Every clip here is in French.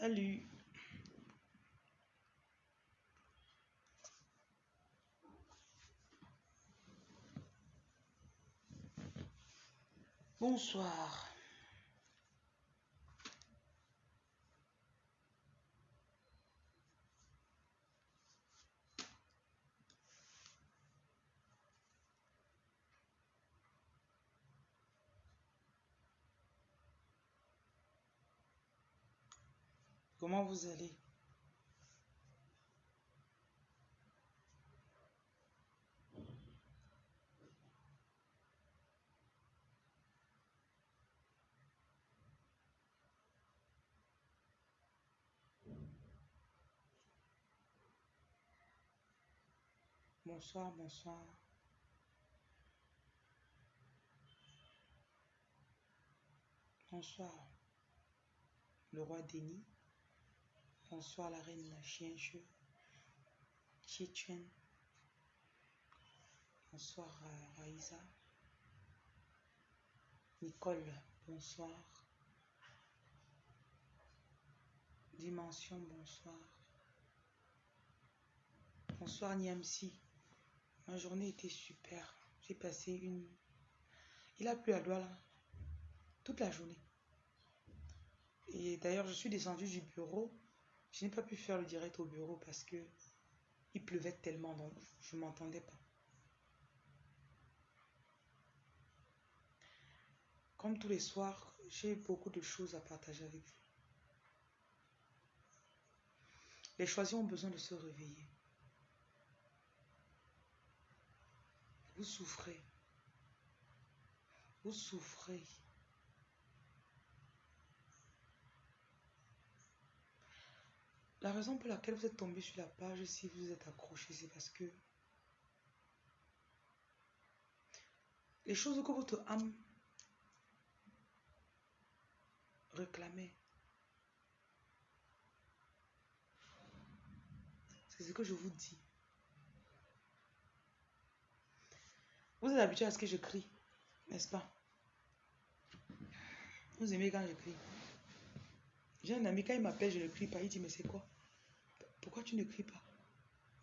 Salut. Bonsoir. Comment vous allez? Bonsoir, bonsoir. Bonsoir, le roi Denis. Bonsoir, la reine Chien-Jeu. Chichen. Bonsoir, euh, Raïsa. Nicole, bonsoir. Dimension, bonsoir. Bonsoir, Niamsi. Ma journée était super. J'ai passé une... Il a plu à Douala. Toute la journée. Et d'ailleurs, je suis descendue du bureau. Je n'ai pas pu faire le direct au bureau parce que il pleuvait tellement, donc je ne m'entendais pas. Comme tous les soirs, j'ai beaucoup de choses à partager avec vous. Les choisis ont besoin de se réveiller. Vous souffrez. Vous souffrez. La raison pour laquelle vous êtes tombé sur la page, si vous êtes accroché, c'est parce que les choses que votre âme réclamait, c'est ce que je vous dis. Vous êtes habitué à ce que je crie, n'est-ce pas? Vous aimez quand je crie. J'ai un ami, quand il m'appelle, je ne crie pas. Il dit, mais c'est quoi? Pourquoi tu ne cries pas?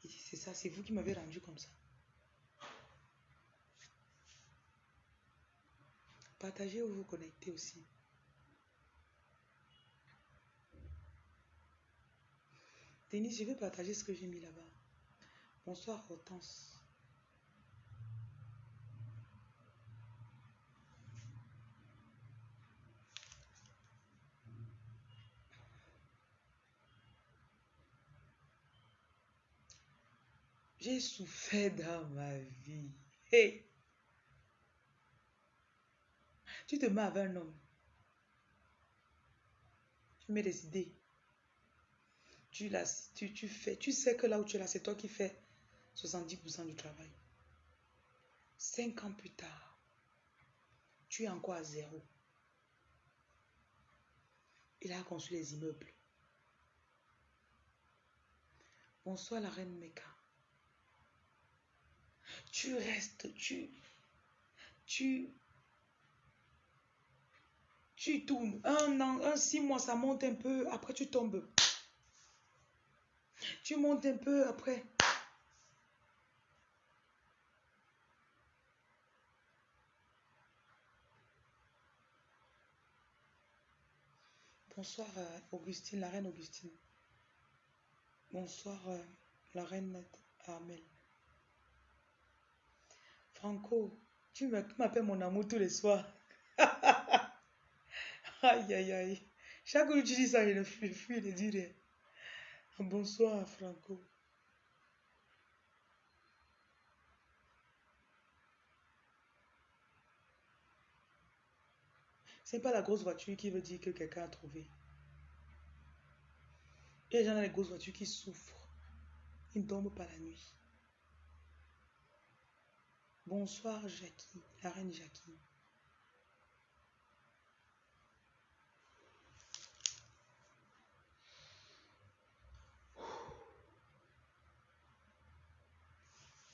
Il dit, c'est ça, c'est vous qui m'avez rendu comme ça. Partagez ou vous connectez aussi. Denis, je vais partager ce que j'ai mis là-bas. Bonsoir Hortense. J'ai souffert dans ma vie. Hey! Tu te mets avec un homme. Tu mets des idées. Tu, tu, tu fais. Tu sais que là où tu es là, c'est toi qui fais 70% du travail. Cinq ans plus tard, tu es encore à zéro. Il a construit les immeubles. Bonsoir la reine Meka tu restes, tu, tu, tu tournes. Un an, un six mois, ça monte un peu, après tu tombes. Tu montes un peu, après. Bonsoir euh, Augustine, la reine Augustine. Bonsoir euh, la reine Armel. Franco, tu m'appelles mon amour tous les soirs. aïe, aïe, aïe. Chaque que tu dis ça, je le fuis, fuis de dire bonsoir, Franco. C'est pas la grosse voiture qui veut dire que quelqu'un a trouvé. Il y a des gens dans les grosses voitures qui souffrent. Ils ne dorment pas la nuit. Bonsoir Jackie, la reine Jackie.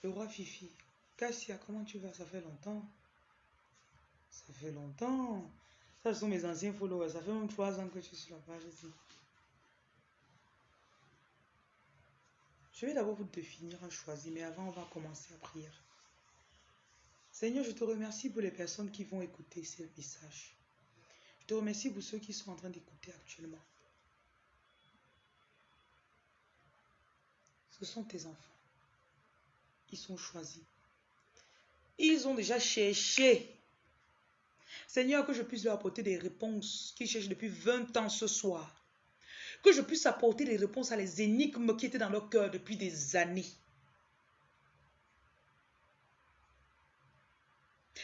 Le roi Fifi. Cassia, comment tu vas? Ça fait longtemps. Ça fait longtemps. Ça, ce sont mes anciens followers. Ça fait même trois ans que je suis sur la page ici. Je vais d'abord vous définir un choisi, mais avant, on va commencer à prier. Seigneur, je te remercie pour les personnes qui vont écouter ces messages. Je te remercie pour ceux qui sont en train d'écouter actuellement. Ce sont tes enfants. Ils sont choisis. Ils ont déjà cherché. Seigneur, que je puisse leur apporter des réponses qu'ils cherchent depuis 20 ans ce soir. Que je puisse apporter des réponses à les énigmes qui étaient dans leur cœur depuis des années.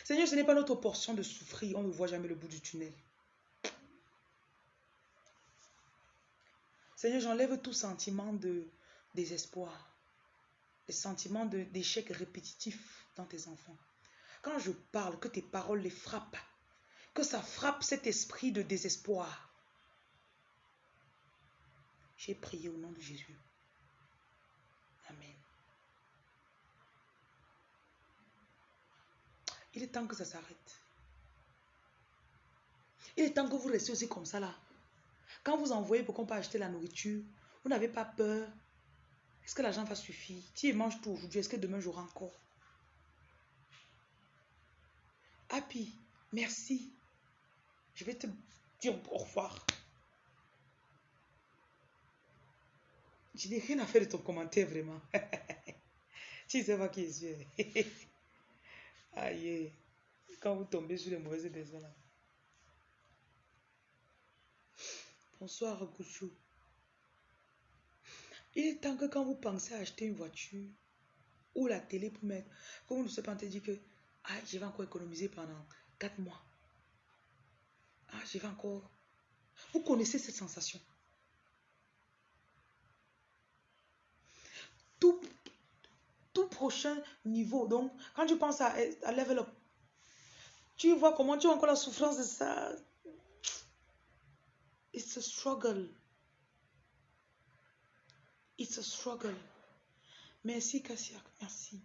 Seigneur, ce n'est pas notre portion de souffrir. On ne voit jamais le bout du tunnel. Seigneur, j'enlève tout sentiment de désespoir, les sentiments d'échec répétitif dans tes enfants. Quand je parle, que tes paroles les frappent, que ça frappe cet esprit de désespoir. J'ai prié au nom de Jésus. Amen. Il est temps que ça s'arrête. Il est temps que vous restiez aussi comme ça là. Quand vous envoyez pour qu'on peut acheter la nourriture, vous n'avez pas peur. Est-ce que l'argent va suffire? Tu manges tout aujourd'hui, est-ce que demain j'aurai encore? Happy, merci. Je vais te dire au revoir. Je n'ai rien à faire de ton commentaire vraiment. tu sais pas qui je suis. Aïe. Quand vous tombez sur les mauvaises personnes. Bonsoir, Gouchou. Il est temps que quand vous pensez à acheter une voiture ou la télé pour mettre, que vous ne se pas dire que ah, je vais encore économiser pendant 4 mois. Ah, je vais encore. Vous connaissez cette sensation? Tout, tout prochain niveau, donc quand tu penses à, à level up, tu vois comment tu as encore la souffrance de ça. It's a struggle. It's a struggle. Merci, Kassiak. Merci.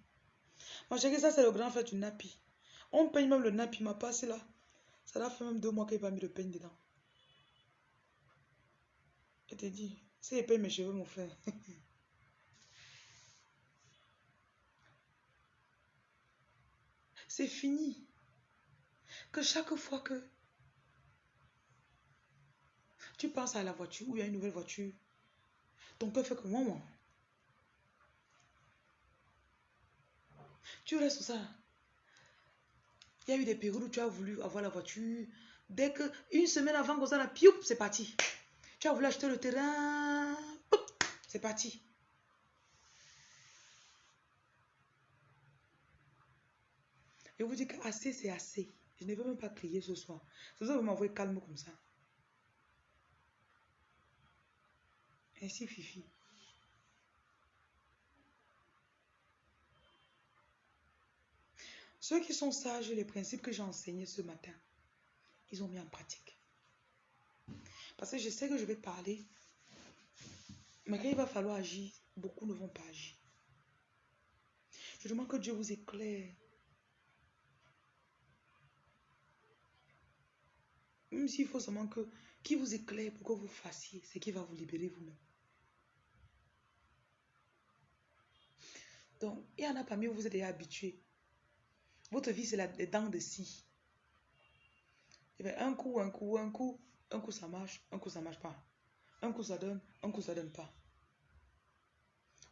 Moi, je que ça, c'est le grand fait du nappy. On peigne même le nappy, m'a passé là. Ça l'a fait même deux mois qu'il n'a pas mis le peigne dedans. Je te dis, si il paye mes cheveux, mon frère. c'est fini. Que chaque fois que tu penses à la voiture ou il y a une nouvelle voiture, ton cœur fait que moi, moi. Tu restes sur ça. Il y a eu des périodes où tu as voulu avoir la voiture. Dès que, une semaine avant qu'on pioup, c'est parti. Tu as voulu acheter le terrain, c'est parti. Je vous dis que assez, c'est assez. Je ne veux même pas crier ce soir. C'est ça vous m'envoyez calme comme ça. Ainsi, Fifi. Ceux qui sont sages, les principes que j'ai enseignés ce matin, ils ont mis en pratique. Parce que je sais que je vais parler, mais quand il va falloir agir, beaucoup ne vont pas agir. Je demande que Dieu vous éclaire. Même s'il faut seulement que qui vous éclaire pour que vous fassiez ce qui va vous libérer vous-même. Donc, il y en a parmi vous, vous êtes déjà habitué. Votre vie, c'est la dents de scie. Un coup, un coup, un coup, un coup ça marche, un coup ça marche pas. Un coup ça donne, un coup ça donne pas.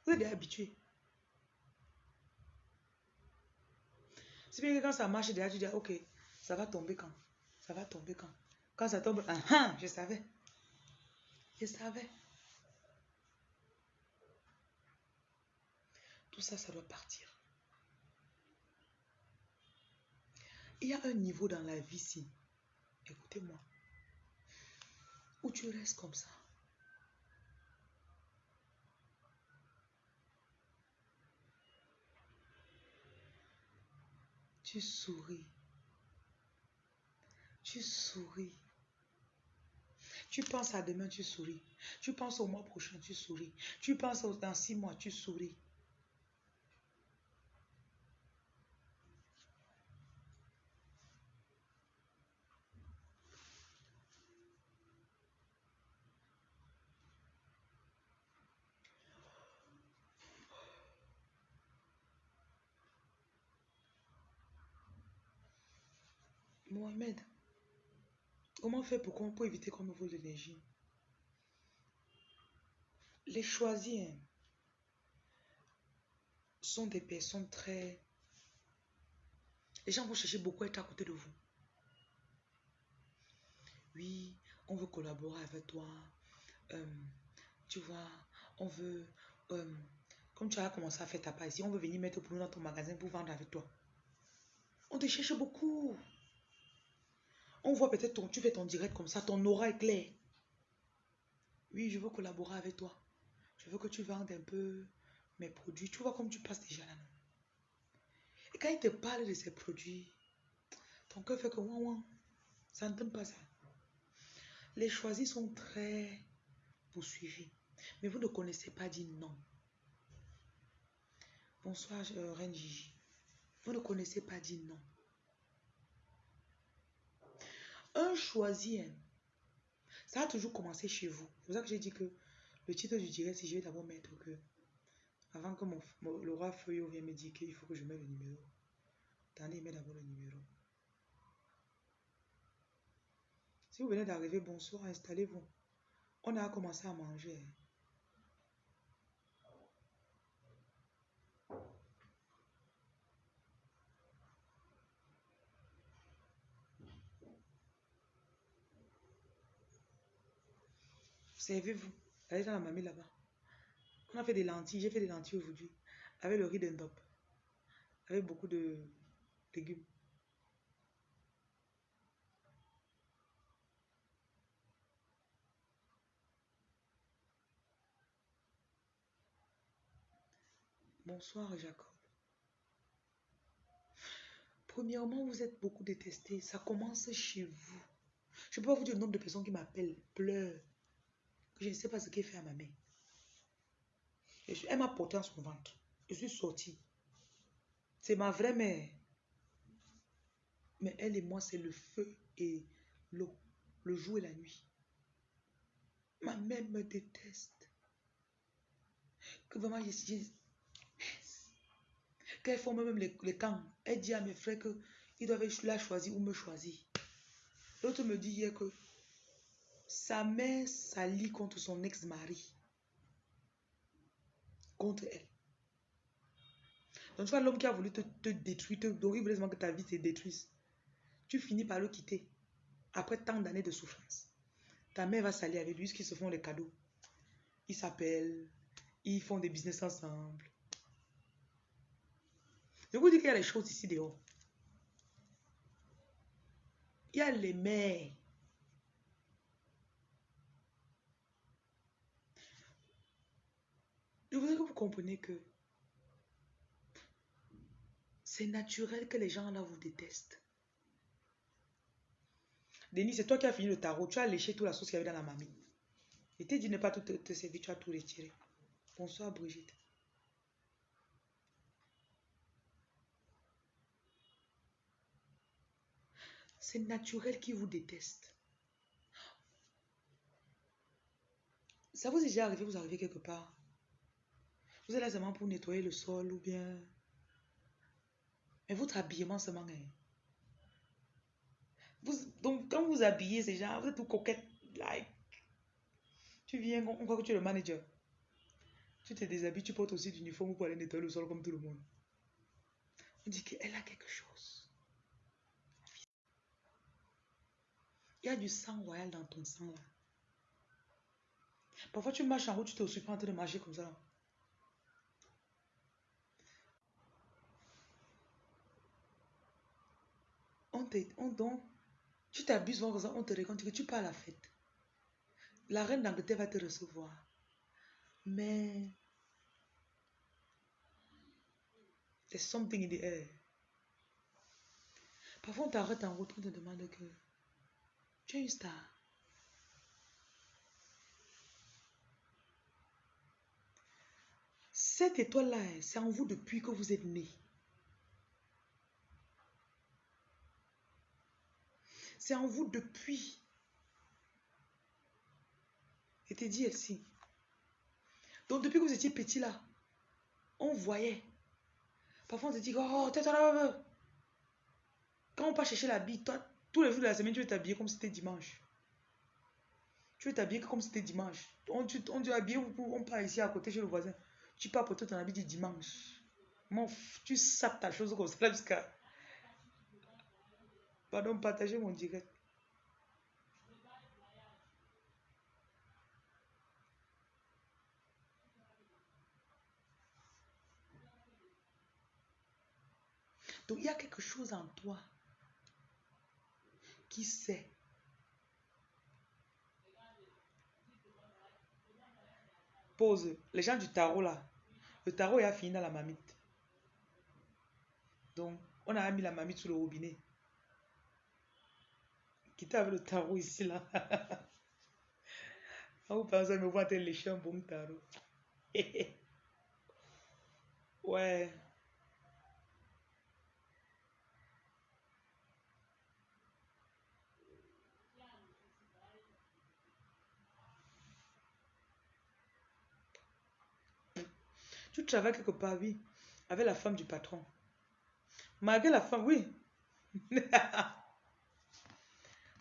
Vous êtes déjà habitué. C'est bien que quand ça marche, déjà tu dis, ok, ça va tomber quand? Ça va tomber quand? Quand ça tombe, ah, ah, je savais. Je savais. Tout ça, ça doit partir. Il y a un niveau dans la vie ici, écoutez-moi, où tu restes comme ça? Tu souris. Tu souris. Tu penses à demain, tu souris. Tu penses au mois prochain, tu souris. Tu penses aux, dans six mois, tu souris. Mohamed, comment faire pour, pour éviter qu'on me vole l'énergie? Les choisis hein, sont des personnes très... Les gens vont chercher beaucoup à être à côté de vous. Oui, on veut collaborer avec toi. Euh, tu vois, on veut... Euh, comme tu as commencé à faire ta part ici, on veut venir mettre pour nous dans ton magasin pour vendre avec toi. On te cherche beaucoup. On voit peut-être ton, tu fais ton direct comme ça, ton aura est clair. Oui, je veux collaborer avec toi. Je veux que tu vendes un peu mes produits. Tu vois comme tu passes déjà là. Et quand il te parle de ces produits, ton cœur fait que ouin ouin. Ça ne donne pas ça. Les choisis sont très poursuivis. Mais vous ne connaissez pas dit non. Bonsoir, euh, Reine. Vous ne connaissez pas dit non. Un choisi, hein, ça a toujours commencé chez vous. C'est pour ça que j'ai dit que le titre du direct, si je vais d'abord mettre que, avant que mon, le roi Feuillot vienne me dire qu'il faut que je mette le numéro. Attendez, mets d'abord le numéro. Si vous venez d'arriver, bonsoir, installez-vous. On a commencé à manger. Servez-vous. Allez dans la mamie là-bas. On a fait des lentilles. J'ai fait des lentilles aujourd'hui. Avec le riz d'endop. Avec beaucoup de légumes. Bonsoir Jacob. Premièrement, vous êtes beaucoup détesté. Ça commence chez vous. Je peux pas vous dire le nombre de personnes qui m'appellent, pleurent, je ne sais pas ce qu'elle fait à ma mère. elle m'a porté en son ventre. Je suis sortie. C'est ma vraie mère. Mais elle et moi, c'est le feu et l'eau, le jour et la nuit. Ma mère me déteste. Que vraiment, je, suis... Quand font même les, les, camps, elle dit à mes frères qu'ils doivent la choisir ou me choisir. L'autre me dit hier que sa mère s'allie contre son ex-mari. Contre elle. Donc tu vois l'homme qui a voulu te, détruire, donc il voulait que ta vie se détruise. Tu finis par le quitter. Après tant d'années de souffrance. Ta mère va s'allier avec lui, qu'ils se font des cadeaux. Ils s'appellent, ils font des business ensemble. Je vous dis qu'il y a des choses ici dehors. Il y a les mères Je voudrais que vous compreniez que c'est naturel que les gens là vous détestent. Denis, c'est toi qui as fini le tarot. Tu as léché toute la sauce qu'il y avait dans la mamie. Et t'ai dit ne pas tout te, servir, tu as tout retiré. Bonsoir Brigitte. C'est naturel qu'ils vous détestent. Ça vous est déjà arrivé, vous arrivez quelque part? Vous êtes là seulement pour nettoyer le sol ou bien... Mais votre habillement seulement... Hein. Vous, donc, quand vous habillez ces gens, vous êtes tout coquette. Like. Tu viens, on croit que tu es le manager. Tu te déshabilles, tu portes aussi l'uniforme pour aller nettoyer le sol comme tout le monde. On dit qu'elle a quelque chose. Il y a du sang royal dans ton sang là. Parfois tu marches en route, tu te pas en train de marcher comme ça. On te, on, tu t'abuses, on te raconte que tu pars à la fête. La reine d'Angleterre va te recevoir. Mais there's something in the air. Parfois, on t'arrête en route, on te demande que tu es une star. Cette étoile-là, c'est en vous depuis que vous êtes né. C'est en vous depuis. Et t'es dit Elsie. Donc depuis que vous étiez petit là, on voyait. Parfois on te dit, oh, toi, Quand on part chercher bille, toi, Tous les jours de la semaine, tu veux t'habiller comme si c'était dimanche. Tu veux t'habiller comme si c'était dimanche. On, tu, on dit habiller, on part ici à côté chez le voisin. Tu pars pour ton habit du dimanche. Mon, tu sapes ta chose comme ça jusqu'à... Pardon, partagez mon direct. Donc, il y a quelque chose en toi qui sait. Pose. Les gens du tarot là. Le tarot a fini dans la mamite. Donc, on a mis la mamite sous le robinet. Quittez le tarot ici là. vous pensez me voir lécher un bon tarot. ouais. Tu travailles quelque part, oui, avec la femme du patron. Malgré la femme, oui.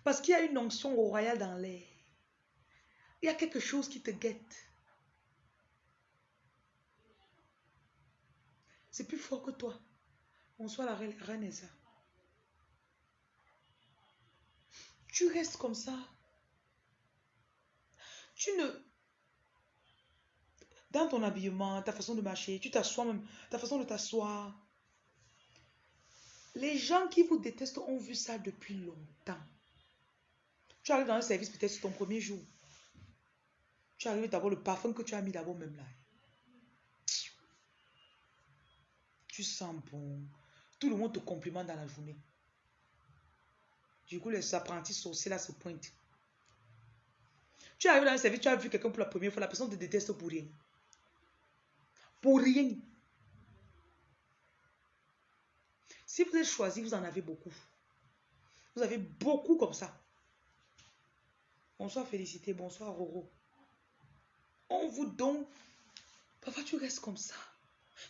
Parce qu'il y a une onction royale dans l'air. Il y a quelque chose qui te guette. C'est plus fort que toi. Bonsoir la reine. Tu restes comme ça. Tu ne dans ton habillement, ta façon de marcher, tu t'assois même, ta façon de t'asseoir. Les gens qui vous détestent ont vu ça depuis longtemps. Tu arrives dans un service peut-être c'est ton premier jour. Tu arrives d'abord le parfum que tu as mis d'abord même là. Tu sens bon. Tout le monde te complimente dans la journée. Du coup, les apprentis sorciers là se pointent. Tu arrives dans un service, tu as vu quelqu'un pour la première fois, la personne te déteste pour rien. Pour rien. Si vous êtes choisi, vous en avez beaucoup. Vous avez beaucoup comme ça. Bonsoir Félicité, bonsoir Roro. On vous donne. Parfois tu restes comme ça.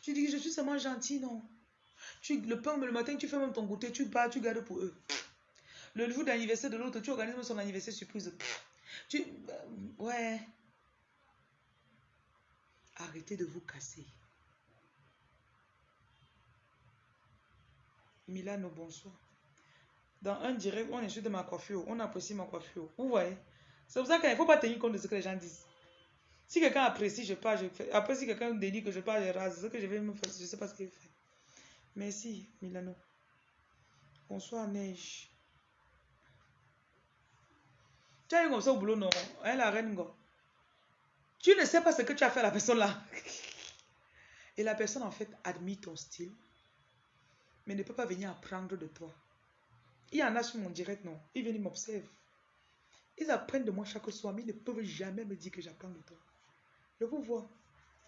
Tu dis que je suis seulement gentil, non? Tu, le pain, le matin, tu fais même ton goûter, tu pars, tu gardes pour eux. Le jour d'anniversaire de l'autre, tu organises son anniversaire surprise. Tu. Euh, ouais. Arrêtez de vous casser. Milano, bonsoir. Dans un direct, on est de ma coiffure, on apprécie ma coiffure. Vous voyez? C'est pour ça qu'il ne faut pas tenir compte de ce que les gens disent. Si quelqu'un apprécie, je parle, je fais. Après, si quelqu'un dédie que je parle, je rase. Ce que je vais me faire, je ne sais pas ce qu'il fait. Merci, Milano. Bonsoir, Neige. Tu as eu comme ça au boulot, non? Hein, la reine. Tu ne sais pas ce que tu as fait à la personne là. Et la personne en fait admire ton style, mais ne peut pas venir apprendre de toi. Il y en a sur mon direct, non? Ils viennent, m'observer. Ils apprennent de moi chaque soir, mais ils ne peuvent jamais me dire que j'apprends de toi. Je vous vois.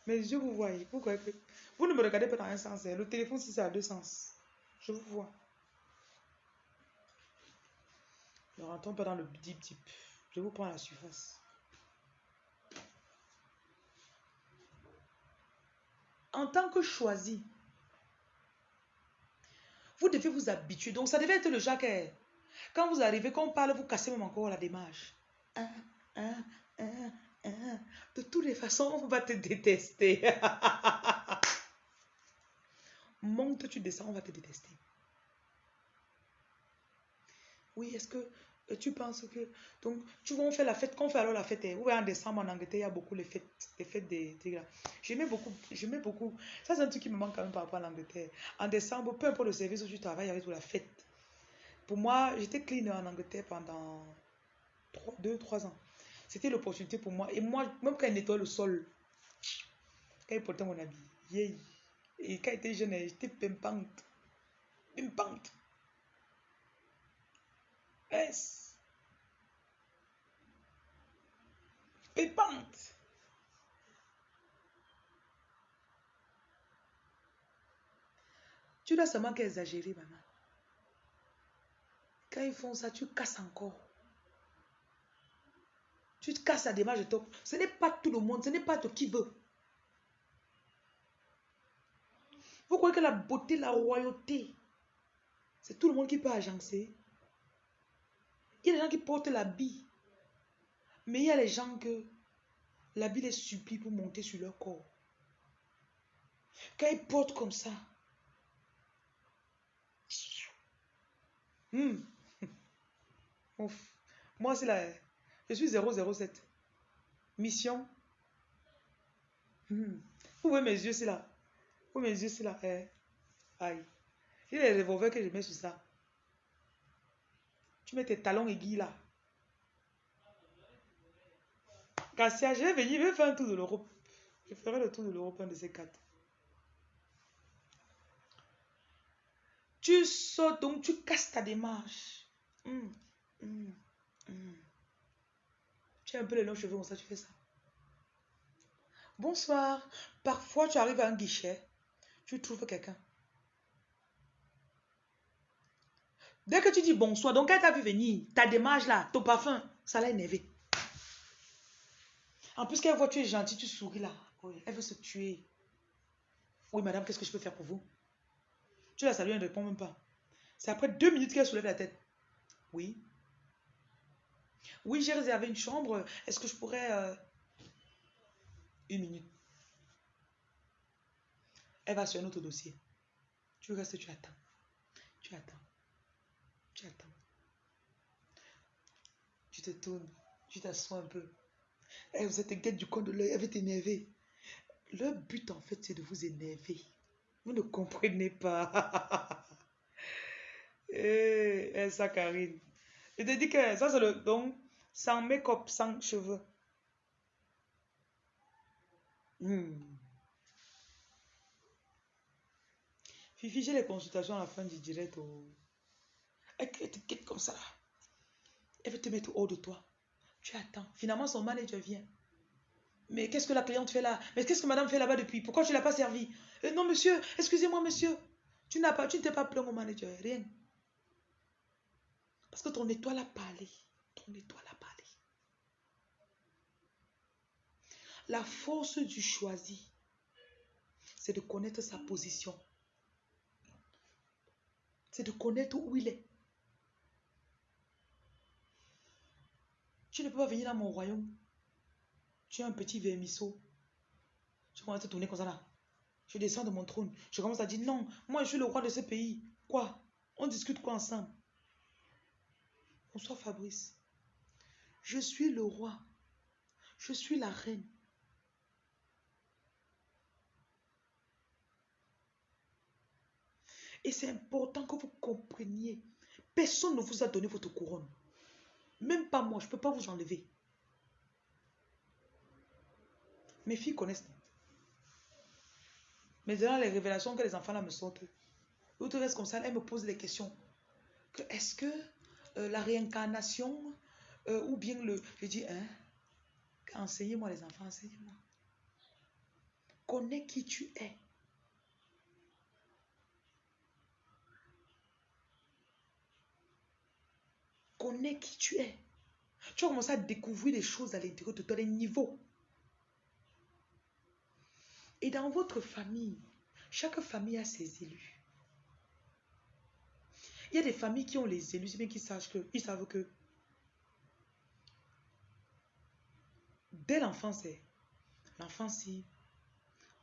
Mes yeux vous voyez. Vous, ne me regardez pas dans un sens. Hein. Le téléphone, si c'est à deux sens. Je vous vois. Ne rentrons pas dans le deep deep. Je vous prends la surface. en tant que choisi, vous devez vous habituer. Donc, ça devait être le genre quand vous arrivez, quand on parle, vous cassez même encore la démarche. De toutes les façons, on va te détester. Monte, tu descends, on va te détester. Oui, est-ce que tu penses que. Donc, tu vois, on fait la fête. Quand on fait alors la fête, vous voyez, en décembre en Angleterre, il y a beaucoup les fêtes, les fêtes des. des J'aimais beaucoup. J'aimais beaucoup. Ça, c'est un truc qui me manque quand même par rapport à l'Angleterre. En décembre, peu importe le service où tu travailles, il y avait toute la fête. Pour moi, j'étais cleaner en Angleterre pendant 2-3 ans. C'était l'opportunité pour moi. Et moi, même quand il nettoie le sol, quand il portait mon habit, yeah. Et quand il était jeune, j'étais pimpante. Pimpante. Yes. Pépante. Tu dois seulement qu'exagérer, maman. Quand ils font ça, tu casses encore. Tu te casses la démarche de toi. Ce n'est pas tout le monde, ce n'est pas toi qui veut. Vous croyez que la beauté, la royauté, c'est tout le monde qui peut agencer? Il y a des gens qui portent l'habit. Mais il y a les gens que l'habit les supplie pour monter sur leur corps. Quand ils portent comme ça, hmm. Moi c'est là, je suis 007. Mission. Hmm. Vous voyez mes yeux, c'est là. Vous mes yeux, c'est là. Eh. Aïe. Il y a les revolvers que je mets sur ça. Tu mets tes talons aiguilles là. Cassia, je vais venir, faire un tour de l'Europe. Je ferai le tour de l'Europe, un de ces quatre. Tu sautes, donc tu casses ta démarche. Hum, hum, hum. Tu as un peu les longs cheveux comme ça, tu fais ça? Bonsoir. Parfois, tu arrives à un guichet, tu trouves quelqu'un. Dès que tu dis bonsoir, donc elle t'a vu venir, ta démarche là, ton parfum, ça l'a énervé. En plus, qu'elle voit tu es gentil, tu souris là. elle veut se tuer. Oui, madame, qu'est-ce que je peux faire pour vous? Tu la salues, elle ne répond même pas. C'est après deux minutes qu'elle soulève la tête. Oui. Oui, j'ai réservé une chambre. Est-ce que je pourrais... Euh, une minute? Elle va sur un autre dossier. Tu restes, tu attends. Tu attends. Tu attends. Tu te tournes. Tu t'assois un peu. Elle vous êtes inquiète du coin de l'œil. Elle va t'énerver. Le but, en fait, c'est de vous énerver. Vous ne comprenez pas. eh, eh, ça, Karine. Je te dis que ça, c'est le don sans make-up, sans cheveux. Hmm. Fifi, j'ai les consultations à la fin du direct. Oh. Elle te quitte comme ça. Elle veut te mettre hors de toi. Tu attends. Finalement, son manager vient. Mais qu'est-ce que la cliente fait là? Mais qu'est-ce que madame fait là-bas depuis? Pourquoi tu ne l'as pas servi? Euh, Non, monsieur, excusez-moi, monsieur. Tu n'as pas, tu ne t'es pas au manager, rien. Parce que ton étoile a parlé. Ton étoile a parlé. La force du choisi, c'est de connaître sa position. C'est de connaître où il est. Tu ne peux pas venir dans mon royaume. Tu es un petit vermisseau. Je commence à tourner comme ça là. Je descends de mon trône. Je commence à dire non, moi je suis le roi de ce pays. Quoi? On discute quoi ensemble? Bonsoir Fabrice. Je suis le roi. Je suis la reine. Et c'est important que vous compreniez. Personne ne vous a donné votre couronne. Même pas moi, je ne peux pas vous enlever. Mes filles connaissent. Mais dans les révélations que les enfants là me sortent, l'autre reste comme ça, elles me posent des questions. Est-ce que euh, la réincarnation euh, ou bien le... Je dis, hein, enseignez-moi les enfants, enseignez-moi. Connais qui tu es. Connais qui tu es. Tu vas commencer à découvrir des choses à l'intérieur de toi, les niveaux. Et dans votre famille, chaque famille a ses élus. Il y a des familles qui ont les élus, bien qu'ils sachent que, ils savent que dès l'enfance, l'enfance, si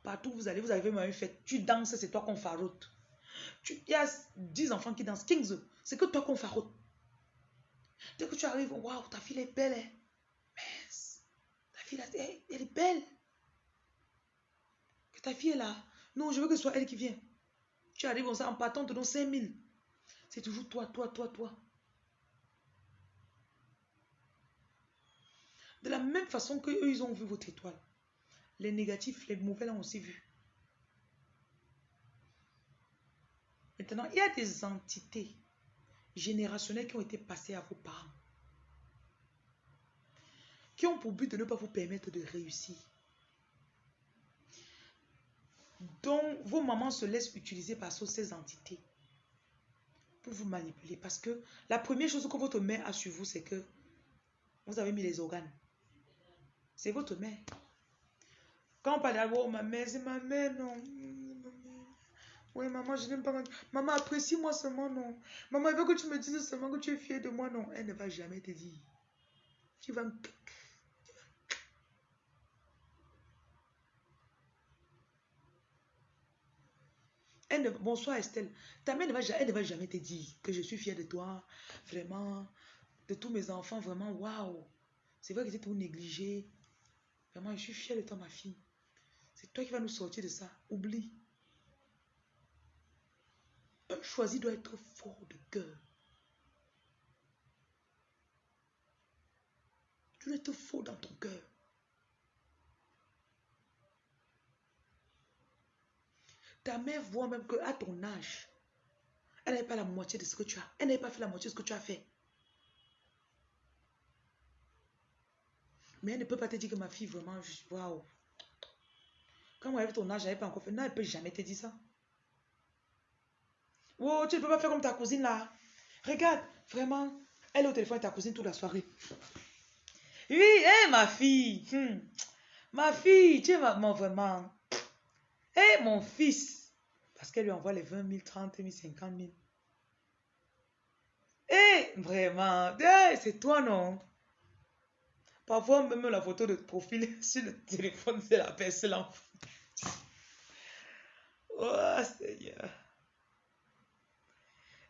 partout où vous allez, vous avez même fête, tu danses, c'est toi qu'on faroute. il y a 10 enfants qui dansent, 15, c'est que toi qu'on faroute. Dès que tu arrives, waouh, ta fille est belle. Hein? ta fille, elle, est belle. Que ta fille est là. Non, je veux que ce soit elle qui vient. Tu arrives comme ça en partant, te donne 5000. C'est toujours toi, toi, toi, toi. De la même façon que eux, ils ont vu votre étoile. Les négatifs, les mauvais l'ont aussi vu. Maintenant, il y a des entités générationnels qui ont été passés à vos parents. Qui ont pour but de ne pas vous permettre de réussir. Donc, vos mamans se laissent utiliser par ces entités vous manipuler. Parce que la première chose que votre mère a sur vous, c'est que vous avez mis les organes. C'est votre mère. Quand on parle de oh, ma mère, c'est ma mère, non. Oui, maman, je n'aime pas. Maman, apprécie-moi seulement, non. Maman, veut que tu me dises seulement que tu es fière de moi, non. Elle ne va jamais te dire. Tu vas me... Bonsoir Estelle. Ta mère ne va, elle ne va jamais te dire que je suis fière de toi. Vraiment. De tous mes enfants, vraiment. Waouh. C'est vrai que tu tout négligé. Vraiment, je suis fière de toi, ma fille. C'est toi qui vas nous sortir de ça. Oublie. Un choisi doit être fort de cœur. Tu dois être fort dans ton cœur. Ta mère voit même qu'à ton âge, elle n'avait pas la moitié de ce que tu as. Elle n'avait pas fait la moitié de ce que tu as fait. Mais elle ne peut pas te dire que ma fille, vraiment, waouh. Quand elle avait ton âge, n'avait pas encore fait. Non, elle ne peut jamais te dire ça. Oh, tu ne peux pas faire comme ta cousine là. Regarde, vraiment, elle est au téléphone avec ta cousine toute la soirée. Oui, hé, ma fille. Hmm. Ma fille, tu es maman vraiment. Mon fils. Parce qu'elle lui envoie les 20 000, 30 000, 50 000. Hé, vraiment. c'est toi, non? Parfois, même la photo de profil sur le téléphone, c'est la personne. Oh, Seigneur.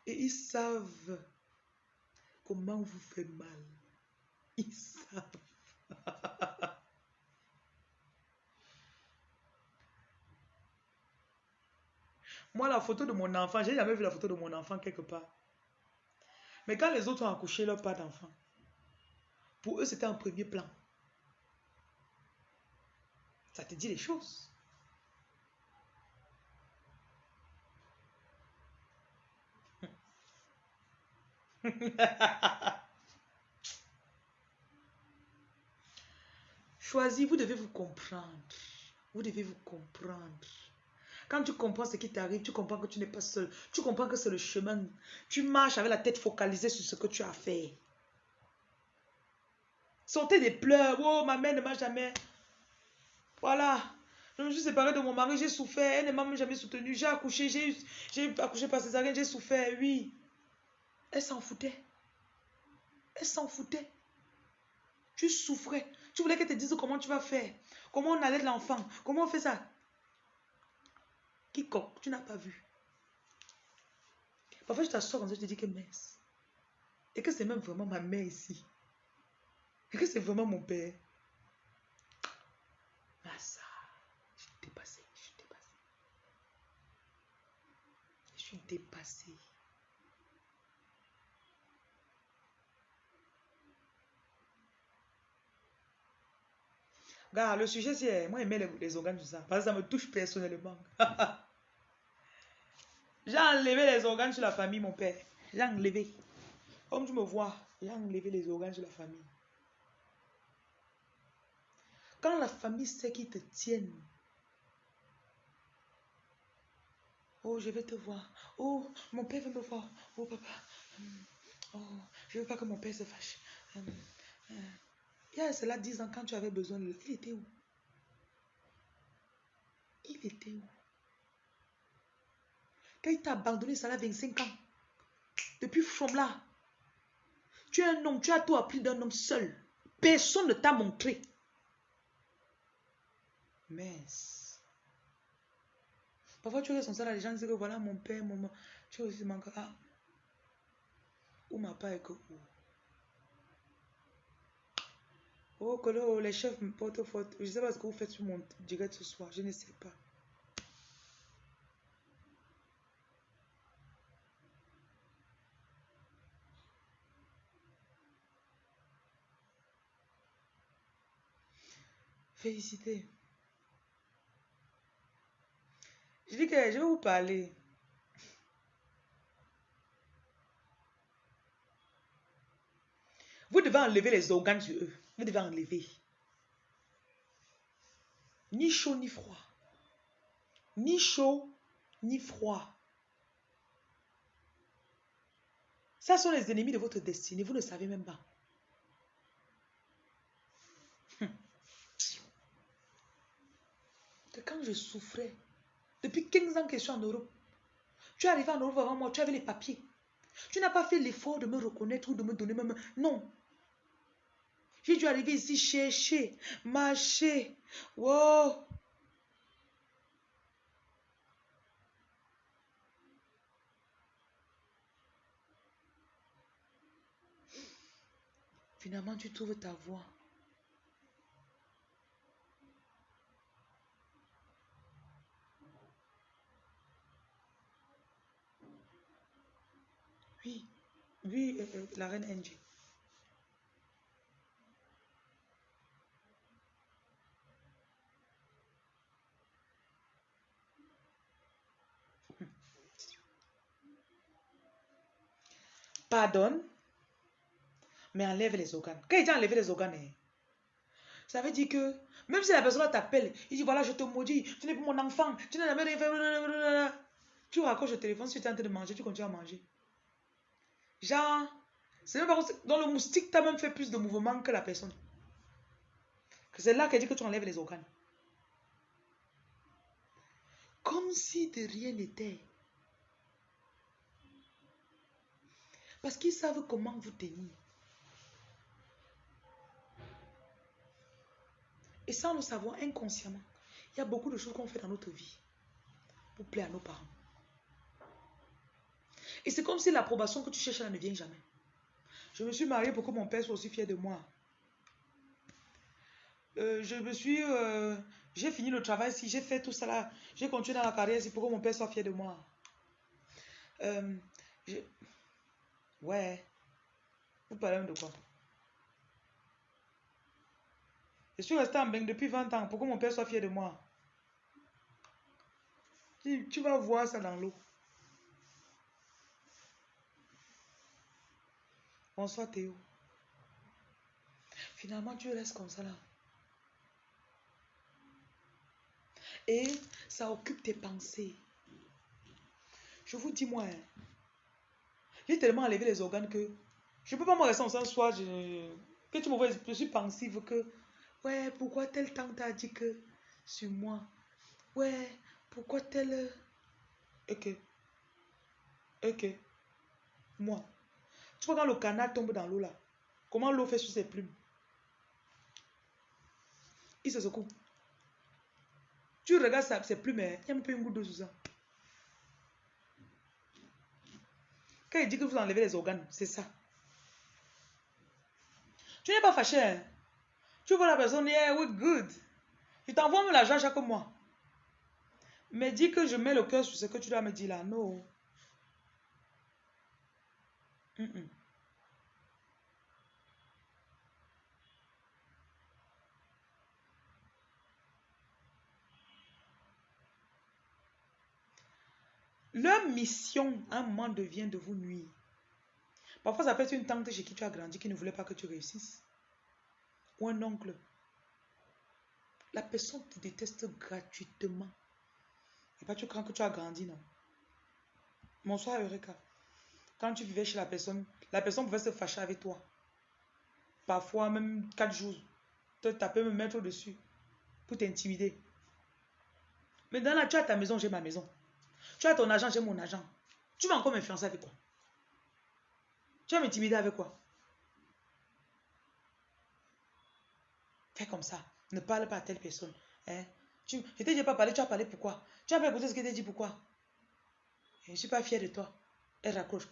Et ils savent comment vous faites mal. Ils savent. Moi, la photo de mon enfant, j'ai jamais vu la photo de mon enfant quelque part. Mais quand les autres ont accouché leur pas d'enfant, pour eux, c'était en premier plan. Ça te dit les choses. Choisis, vous devez vous comprendre. Vous devez vous comprendre. Quand tu comprends ce qui t'arrive, tu comprends que tu n'es pas seul. Tu comprends que c'est le chemin. Tu marches avec la tête focalisée sur ce que tu as fait. Sortez des pleurs. Oh, ma mère ne m'a jamais. Voilà. Je me suis séparée de mon mari, j'ai souffert. Elle ne m'a jamais soutenue. J'ai accouché, j'ai accouché par césarienne, j'ai souffert, oui. Elle s'en foutait. Elle s'en foutait. Tu souffrais. Tu voulais qu'elle te dise comment tu vas faire. Comment on allait de l'enfant. Comment on fait ça? Tu n'as pas vu. Parfois, je t'assois comme ça, je te dis que mince. Et que c'est même vraiment ma mère ici. Et que c'est vraiment mon père. Massa, je suis dépassée, je suis dépassée. Je suis dépassée. Regarde, le sujet, c'est moi, j'aimais les, les organes, tout ça. Parce que ça me touche personnellement. j'ai enlevé les organes sur la famille, mon père. J'ai enlevé. Comme tu me vois, j'ai enlevé les organes sur la famille. Quand la famille sait qu'ils te tiennent, oh, je vais te voir. Oh, mon père veut me voir. Oh, papa. Oh, je veux pas que mon père se fâche. Hum, hum. Il y a cela 10 ans, quand tu avais besoin de lui, il était où? Il était où? Quand il t'a abandonné, ça a 25 ans. Depuis là, tu es un homme, tu as tout appris d'un homme seul. Personne ne t'a montré. Mais, parfois tu regardes son salaire, les gens disent que voilà mon père, mon... Tu aussi manques. Ah. Où ma part est que Oh, que les chefs me portent faute. Je ne sais pas ce que vous faites sur mon direct ce soir. Je ne sais pas. Félicité. Je dis que je vais vous parler. Vous devez enlever les organes sur eux. Vous devez enlever. Ni chaud ni froid. Ni chaud ni froid. Ça sont les ennemis de votre destinée. Vous ne savez même pas. Quand je souffrais, depuis 15 ans que je suis en Europe, Tu es arrivé en Europe avant moi, tu avais les papiers. Tu n'as pas fait l'effort de me reconnaître ou de me donner même... Non. J'ai dû arriver ici chercher, marcher. Wow. Finalement, tu trouves ta voie. Oui, oui, euh, euh, la reine NG. Pardonne, mais enlève les organes. Quand il dit enlever les organes, hein, ça veut dire que même si la personne t'appelle, il dit voilà, je te maudis, tu n'es pas mon enfant, tu n'as jamais rien fait. Tu raccroches le téléphone, si tu es en train de manger, tu continues à manger. Genre, c'est même pas dans le moustique, tu même fait plus de mouvements que la personne. C'est là qu'elle dit que tu enlèves les organes. Comme si de rien n'était. Parce qu'ils savent comment vous tenir. Et sans le savoir inconsciemment, il y a beaucoup de choses qu'on fait dans notre vie pour plaire à nos parents. Et c'est comme si l'approbation que tu cherches ne vient jamais. Je me suis mariée pour que mon père soit aussi fier de moi. Euh, je me suis... Euh, j'ai fini le travail si j'ai fait tout ça là. J'ai continué dans la carrière c'est pour que mon père soit fier de moi. Euh, ouais. Vous parlez de quoi? Je suis resté en bain depuis 20 ans pour que mon père soit fier de moi. Tu vas voir ça dans l'eau. Bonsoir Théo. Finalement, tu restes comme ça là. Et ça occupe tes pensées. Je vous dis, moi, hein, j'ai tellement enlevé les organes que je ne peux pas me rester en ce soir. Je, que tu me vois, je suis pensive que, ouais, pourquoi tel temps t'as dit que sur moi? Ouais, pourquoi tel. Ok. Ok. Moi. Tu vois quand le canard tombe dans l'eau là, comment l'eau fait sur ses plumes? Il se secoue. Tu regardes ses plumes, hein, il y a un peu une goutte d'eau sur ça. Quand il dit que vous enlevez les organes, c'est ça. Tu n'es pas fâché. Hein? Tu vois la personne, yeah, we good. Il t'envoie même l'argent chaque mois. Mais dis que je mets le cœur sur ce que tu dois me dire là. Non. Leur mission, à un moment, devient de vous nuire. Parfois, ça peut être une tante chez qui tu as grandi qui ne voulait pas que tu réussisses. Ou un oncle. La personne te déteste gratuitement. Et pas tu crains que tu as grandi, non. Bonsoir, Eureka. Quand tu vivais chez la personne, la personne pouvait se fâcher avec toi. Parfois, même quatre jours. Te taper, me mettre au-dessus. Pour t'intimider. Mais dans la, tu as ta maison, j'ai ma maison. Tu as ton argent, j'ai mon argent. Tu vas encore m'influencer avec quoi? Tu vas m'intimider avec quoi? Fais comme ça. Ne parle pas à telle personne. Hein? Tu, je t'ai pas parler, tu as parlé pourquoi? Tu as pas écouté ce que t'ai dit pourquoi? Je ne suis pas fier de toi. Elle raccroche.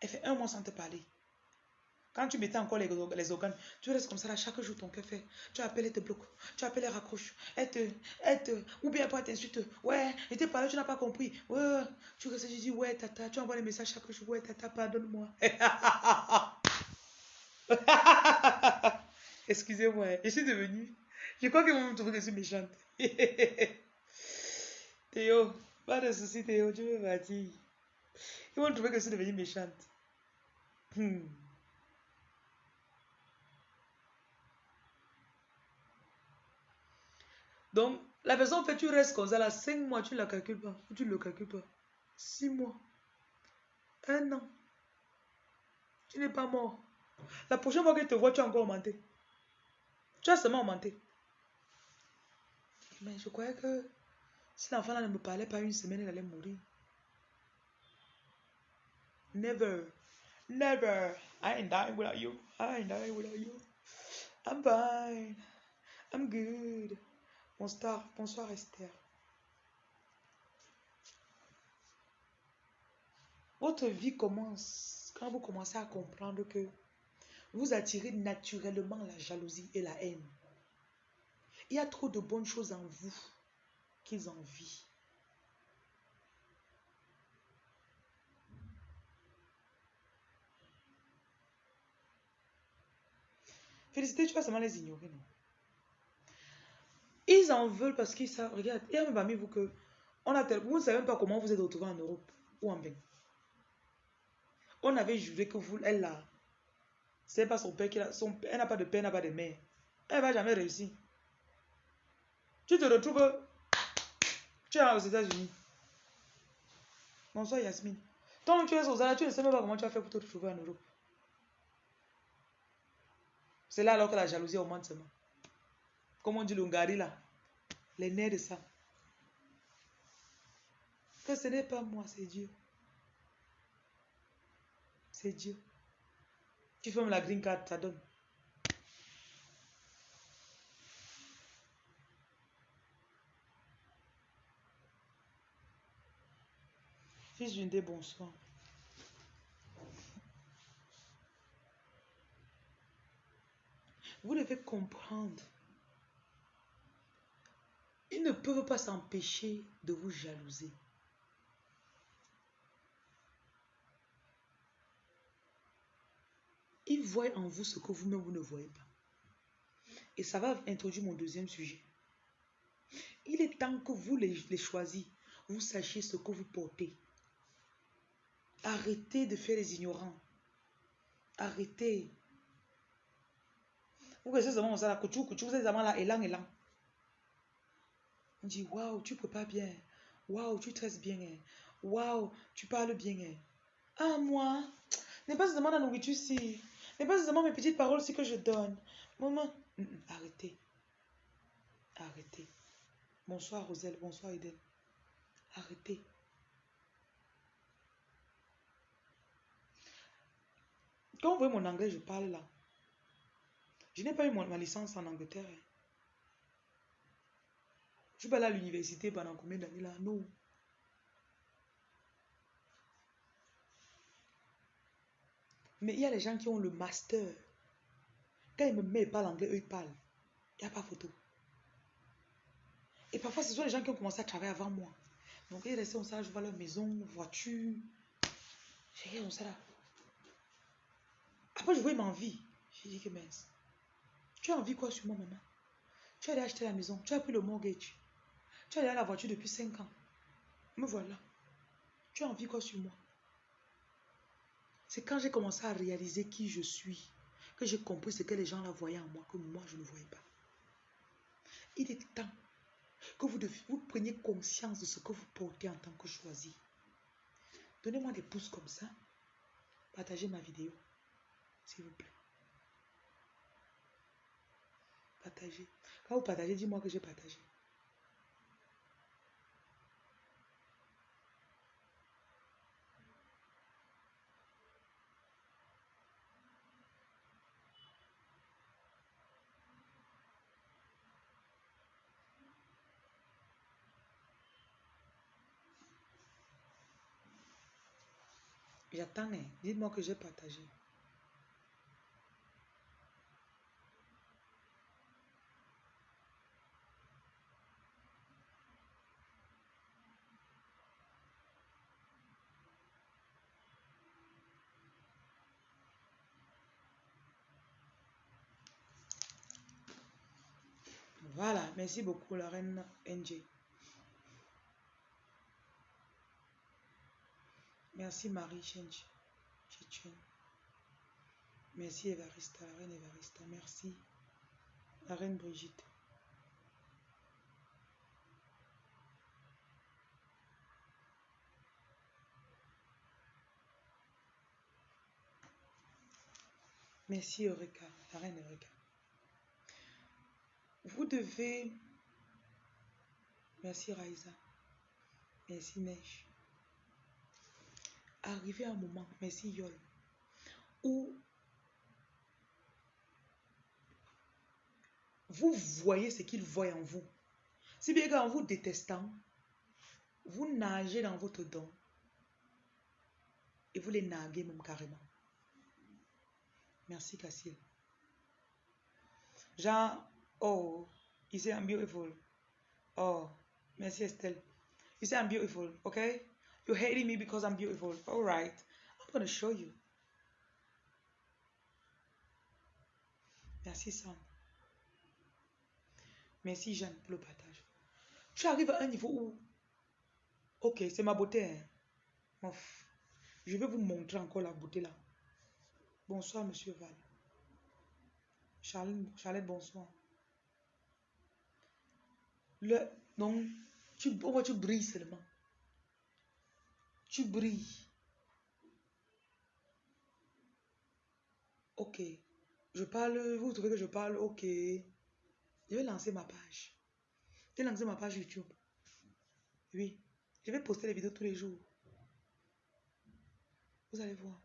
Elle fait un mois sans te parler. Quand tu mettais encore les, les, organes, tu restes comme ça là, chaque jour ton cœur fait. Tu appelles, elle te bloque. Tu appelles, elle raccroche. Elle te, elle te, ou bien elle t'insulte. Ouais, elle te parlé, tu n'as pas compris. Ouais, tu restes, tu dis, ouais, tata, tu envoies les messages chaque jour. Ouais, tata, pardonne-moi. Excusez-moi, je suis devenue. Je crois qu'ils vont me trouver que je suis méchante. Théo, pas de soucis, Théo, tu veux partir. Ils vont trouver que je suis devenue méchante. Hmm. Donc, la personne fait, tu restes comme ça, là, 5 mois, tu ne la calcules pas, tu ne le calcules pas. 6 mois, un an, tu n'es pas mort. La prochaine fois qu'elle te voit, tu as encore augmenté. Tu as seulement augmenté. Mais je croyais que si l'enfant là ne me parlait pas une semaine, elle allait mourir. Never. Never. I ain't dying without you. I ain't dying without you. I'm fine. I'm good. Bonsoir, bonsoir Esther. Votre vie commence quand vous commencez à comprendre que vous attirez naturellement la jalousie et la haine. Il y a trop de bonnes choses en vous qu'ils envient. Félicité, tu vas seulement les ignorer, non? Ils en veulent parce qu'ils savent. Regarde, il y a même parmi vous que. On a vous ne savez même pas comment vous êtes retrouvé en Europe ou en Bénin. On avait juré que vous, elle là, c'est pas son père qui a. Son, elle n'a pas de père, n'a pas de mère. Elle va jamais réussir. Tu te retrouves. Tu es aux États-Unis. Bonsoir Yasmine. Tant que tu es aux États-Unis, tu ne sais même pas comment tu as fait pour te retrouver en Europe. C'est là alors que la jalousie augmente seulement. Comme on dit le Ngari là. Les nerfs de ça. Que ce n'est pas moi, c'est Dieu. C'est Dieu. Tu fermes la green card, ça donne. Fils d'une bonsoir. Vous devez comprendre. Ils ne peuvent pas s'empêcher de vous jalouser. Ils voient en vous ce que vous-même vous ne voyez pas. Et ça va introduire mon deuxième sujet. Il est temps que vous les, les vous sachiez ce que vous portez. Arrêtez de faire les ignorants. Arrêtez. Vous connaissez seulement ça, la couture, couture, vous êtes vraiment là, élan, élan. On dit, waouh, tu pas bien. Waouh, tu tresses bien. hein. Waouh, tu parles bien. hein. Ah, moi, n'est pas seulement la nourriture si. N'est pas seulement mes petites paroles si que je donne. Maman, hum, hum, arrêtez. Arrêtez. Bonsoir, Roselle. Bonsoir, Eden. Arrêtez. Quand vous voyez mon anglais, je parle là. Je n'ai pas eu ma licence en Angleterre. Je suis pas allé à l'université pendant combien d'années là? Non. Mais il y a les gens qui ont le master. Quand ils me mettent pas l'anglais, eux ils parlent. Il n'y a pas photo. Et parfois, ce sont les gens qui ont commencé à travailler avant moi. Donc, ils restent comme ça, je vois leur maison, voiture. J'ai rien comme ça là? Après, je vois ma vie. J'ai dit que mince. Tu as envie quoi sur moi, maman? Tu as allé acheter la maison, tu as pris le mortgage. Tu as allé à la voiture depuis 5 ans. Me voilà. Tu as envie quoi sur moi? C'est quand j'ai commencé à réaliser qui je suis que j'ai compris ce que les gens là voyaient en moi que moi je ne voyais pas. Il est temps que vous, vous preniez conscience de ce que vous portez en tant que choisi. Donnez-moi des pouces comme ça. Partagez ma vidéo, s'il vous plaît. Quand vous partagez, dis-moi que j'ai partagé. J'attends, hein. dites-moi que j'ai partagé. Voilà, merci beaucoup, la reine NJ. Merci Marie Chench. Merci Evarista, la reine Evarista. Merci. La reine Brigitte. Merci Eureka, la reine Eureka. Vous devez... Merci Raïsa. Merci Neige. arriver à un moment, merci Yol, où vous voyez ce qu'il voit en vous. Si bien qu'en vous détestant, vous nagez dans votre don et vous les naguez même carrément. Merci Cassil. Jean, oh, you say I'm beautiful. Oh, merci Estelle. You say I'm beautiful, okay? You're hating me because I'm beautiful. All right. I'm going to show you. Merci Sam. Merci Jeanne pour le partage. Tu arrives à un niveau où, ok, c'est ma beauté. Hein. Je vais vous montrer encore la beauté là. Bonsoir, monsieur Val. Charlotte, Charlotte bonsoir. Le, donc, tu, oh, tu brilles seulement. Tu brilles. Ok. Je parle, vous trouvez que je parle, ok. Je vais lancer ma page. Je vais lancer ma page YouTube. Oui. Je vais poster les vidéos tous les jours. Vous allez voir.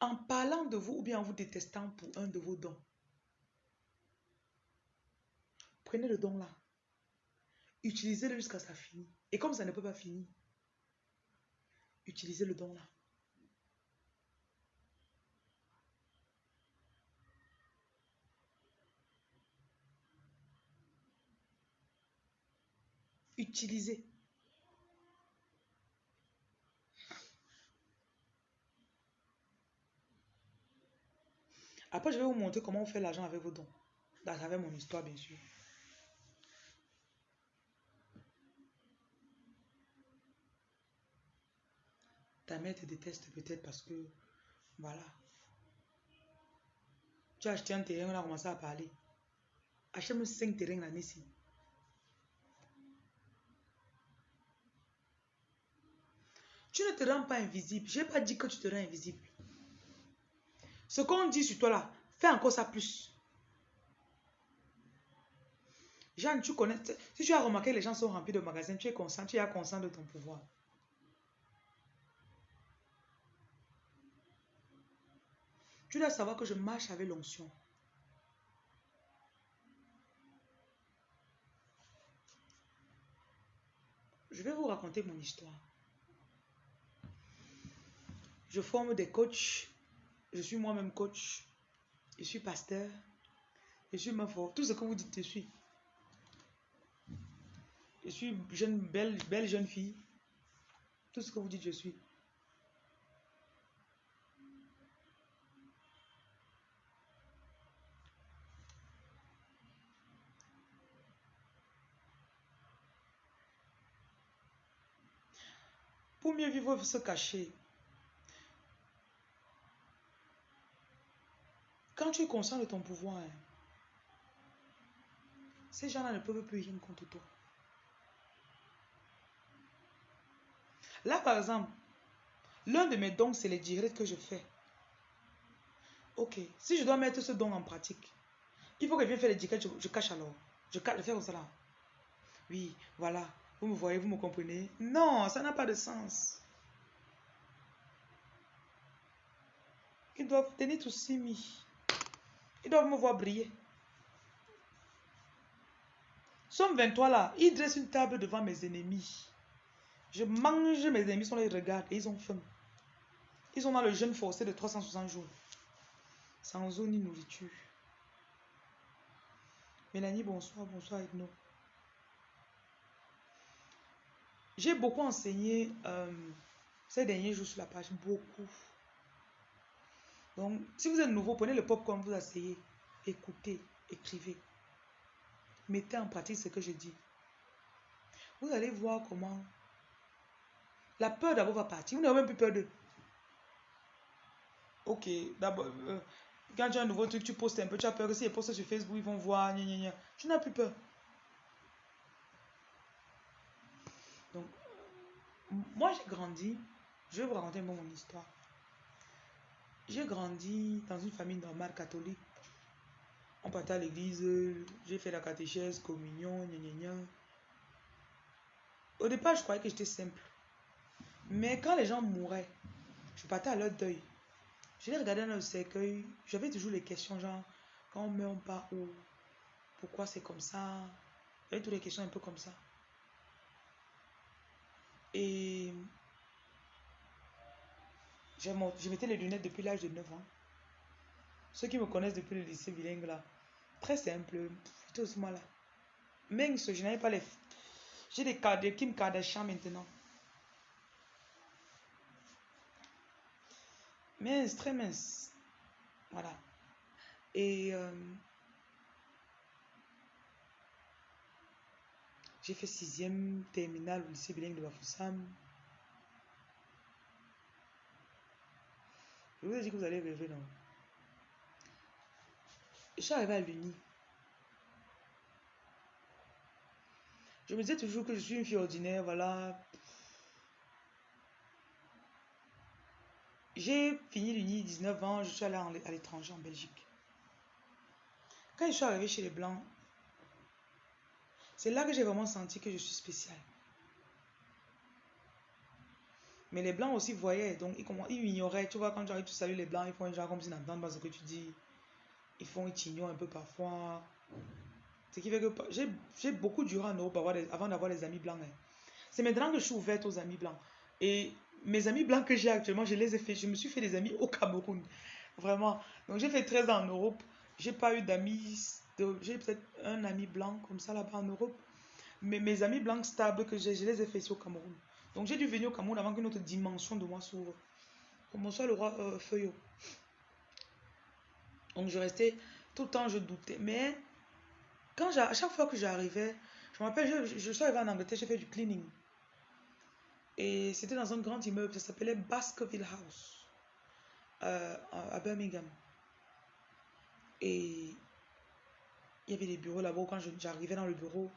En parlant de vous ou bien en vous détestant pour un de vos dons, prenez le don là. Utilisez-le jusqu'à ça finisse. Et comme ça ne peut pas finir, utilisez le don là. Utilisez. Après, je vais vous montrer comment on fait l'argent avec vos dons. Travers mon histoire, bien sûr. Ta mère te déteste peut-être parce que, voilà. Tu as acheté un terrain, on a commencé à parler. Achète-moi 5 terrains l'année-ci. Tu ne te rends pas invisible. Je n'ai pas dit que tu te rends invisible. Ce qu'on dit sur toi là, fais encore ça plus. Jeanne, tu connais. Si tu as remarqué les gens sont remplis de magasins, tu es conscient, tu es conscient de ton pouvoir. Tu dois savoir que je marche avec l'onction. Je vais vous raconter mon histoire. Je forme des coachs. Je suis moi-même coach. Je suis pasteur. Je suis ma force. Tout ce que vous dites, je suis. Je suis jeune, belle jeune fille. Tout ce que vous dites, je suis. Mieux vivre, se cacher. Quand tu es conscient de ton pouvoir, hein, ces gens-là ne peuvent plus rien contre toi. Là, par exemple, l'un de mes dons, c'est les directs que je fais. Ok, si je dois mettre ce don en pratique, il faut que je vienne faire les directs, je, cache alors. Je, je fais comme ça. Oui, voilà. Vous me voyez, vous me comprenez? Non, ça n'a pas de sens. Ils doivent tenir tout mis. Ils doivent me voir briller. Somme 23 là, ils dressent une table devant mes ennemis. Je mange, mes ennemis sont là, ils regardent et ils ont faim. Ils sont dans le jeûne forcé de 360 jours. Sans eau ni nourriture. Mélanie, bonsoir, bonsoir Edno. J'ai beaucoup enseigné euh, ces derniers jours sur la page, beaucoup. Donc, si vous êtes nouveau, prenez le pop comme vous asseyez, écoutez, écrivez. Mettez en pratique ce que je dis. Vous allez voir comment la peur d'abord va partir. Vous n'avez même plus peur d'eux. Ok, d'abord, euh, quand tu as un nouveau truc, tu postes un peu, tu as peur que si ils postent sur Facebook, ils vont voir, Tu n'as plus peur. Donc, moi j'ai grandi, je vais vous raconter mon histoire. J'ai grandi dans une famille normale catholique. On partait à l'église, j'ai fait la catéchèse, communion, gna, gna, Au départ, je croyais que j'étais simple. Mais quand les gens mouraient, je partais à leur deuil. Je les regardais dans le cercueil. J'avais toujours les questions genre, quand on meurt, pas où? Pourquoi c'est comme ça? J'avais toutes les questions un peu comme ça. Et je mettais les lunettes depuis l'âge de 9 ans. Ceux qui me connaissent depuis le lycée bilingue là, très simple, plutôt ce là. Mince, je n'avais pas les. J'ai des cadres qui me Kardashian maintenant. Mince, très mince. Voilà. Et euh, j'ai fait sixième terminale au lycée bilingue de Bafoussam. Je vous ai dit que vous allez rêver, non? Je suis arrivée à l'Uni. Je me disais toujours que je suis une fille ordinaire, voilà. J'ai fini l'Uni 19 ans, je suis allée à l'étranger, en Belgique. Quand je suis arrivée chez les Blancs, c'est là que j'ai vraiment senti que je suis spéciale. Mais les blancs aussi voyaient, donc ils, ils ignoraient. Tu vois, quand tu arrives, tu salues les blancs, ils font un genre comme s'ils n'entendent pas ce que tu dis. Ils font, ils t'ignorent un peu parfois. Ce qui fait que j'ai beaucoup duré en Europe avant d'avoir des amis blancs. Hein. C'est maintenant que je suis ouverte aux amis blancs. Et mes amis blancs que j'ai actuellement, je les ai fait. Je me suis fait des amis au Cameroun. Vraiment. Donc j'ai fait 13 ans en Europe. J'ai pas eu d'amis. J'ai peut-être un ami blanc comme ça là-bas en Europe. Mais mes amis blancs stables que j'ai, je les ai fait ici au Cameroun. Donc j'ai dû venir au Cameroun avant qu'une autre dimension de moi s'ouvre. Bonsoir le roi euh, Feuillot. Donc je restais, tout le temps je doutais. Mais quand à chaque fois que j'arrivais, je me rappelle, je, suis arrivée en Angleterre, j'ai fait du cleaning. Et c'était dans un grand immeuble, ça s'appelait Baskerville House, euh, à Birmingham. Et il y avait des bureaux là-bas. Quand j'arrivais dans le bureau,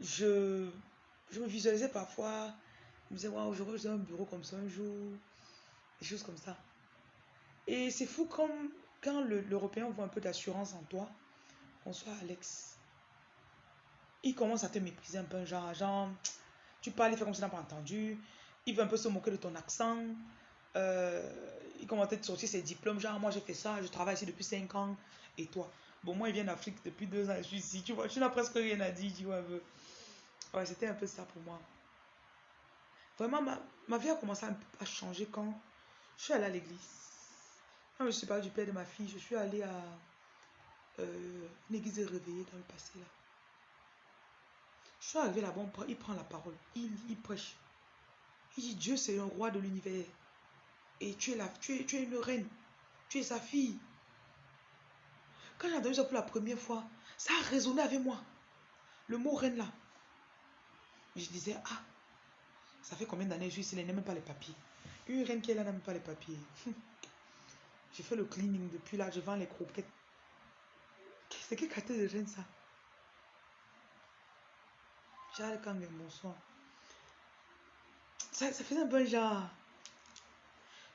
je je me visualisais parfois, je me disais, waouh, j'aurais un bureau comme ça un jour, des choses comme ça. Et c'est fou comme quand l'Européen voit un peu d'assurance en toi, bonsoir Alex, il commence à te mépriser un peu, genre, genre tu parles, il fait comme si tu n'as pas entendu, il veut un peu se moquer de ton accent, euh, il commence à te sortir ses diplômes, genre, moi j'ai fait ça, je travaille ici depuis 5 ans, et toi? Bon, moi, il vient d'Afrique depuis 2 ans, je suis ici, tu vois, tu n'as presque rien à dire, tu vois, c'était un peu ça pour moi. Vraiment, ma, ma vie a commencé à, changer quand je suis allée à l'église. Quand je suis pas du père de ma fille, je suis allée à euh, une église réveillée dans le passé là. Je suis arrivée là-bas, il prend la parole, il, il prêche. Il dit Dieu c'est un roi de l'univers. Et tu es, là, tu, es, tu es une reine. Tu es sa fille. Quand j'ai entendu ça pour la première fois, ça a résonné avec moi. Le mot reine là. Je disais, ah, ça fait combien d'années je suis ici, elle n'aime même pas les papiers. Une reine qui est là n'aime pas les papiers. J'ai fait le cleaning depuis là, je vends les croquettes. C'est quelle quartier de reine ça? J'ai quand même bonsoir. Ça, ça faisait un bon genre.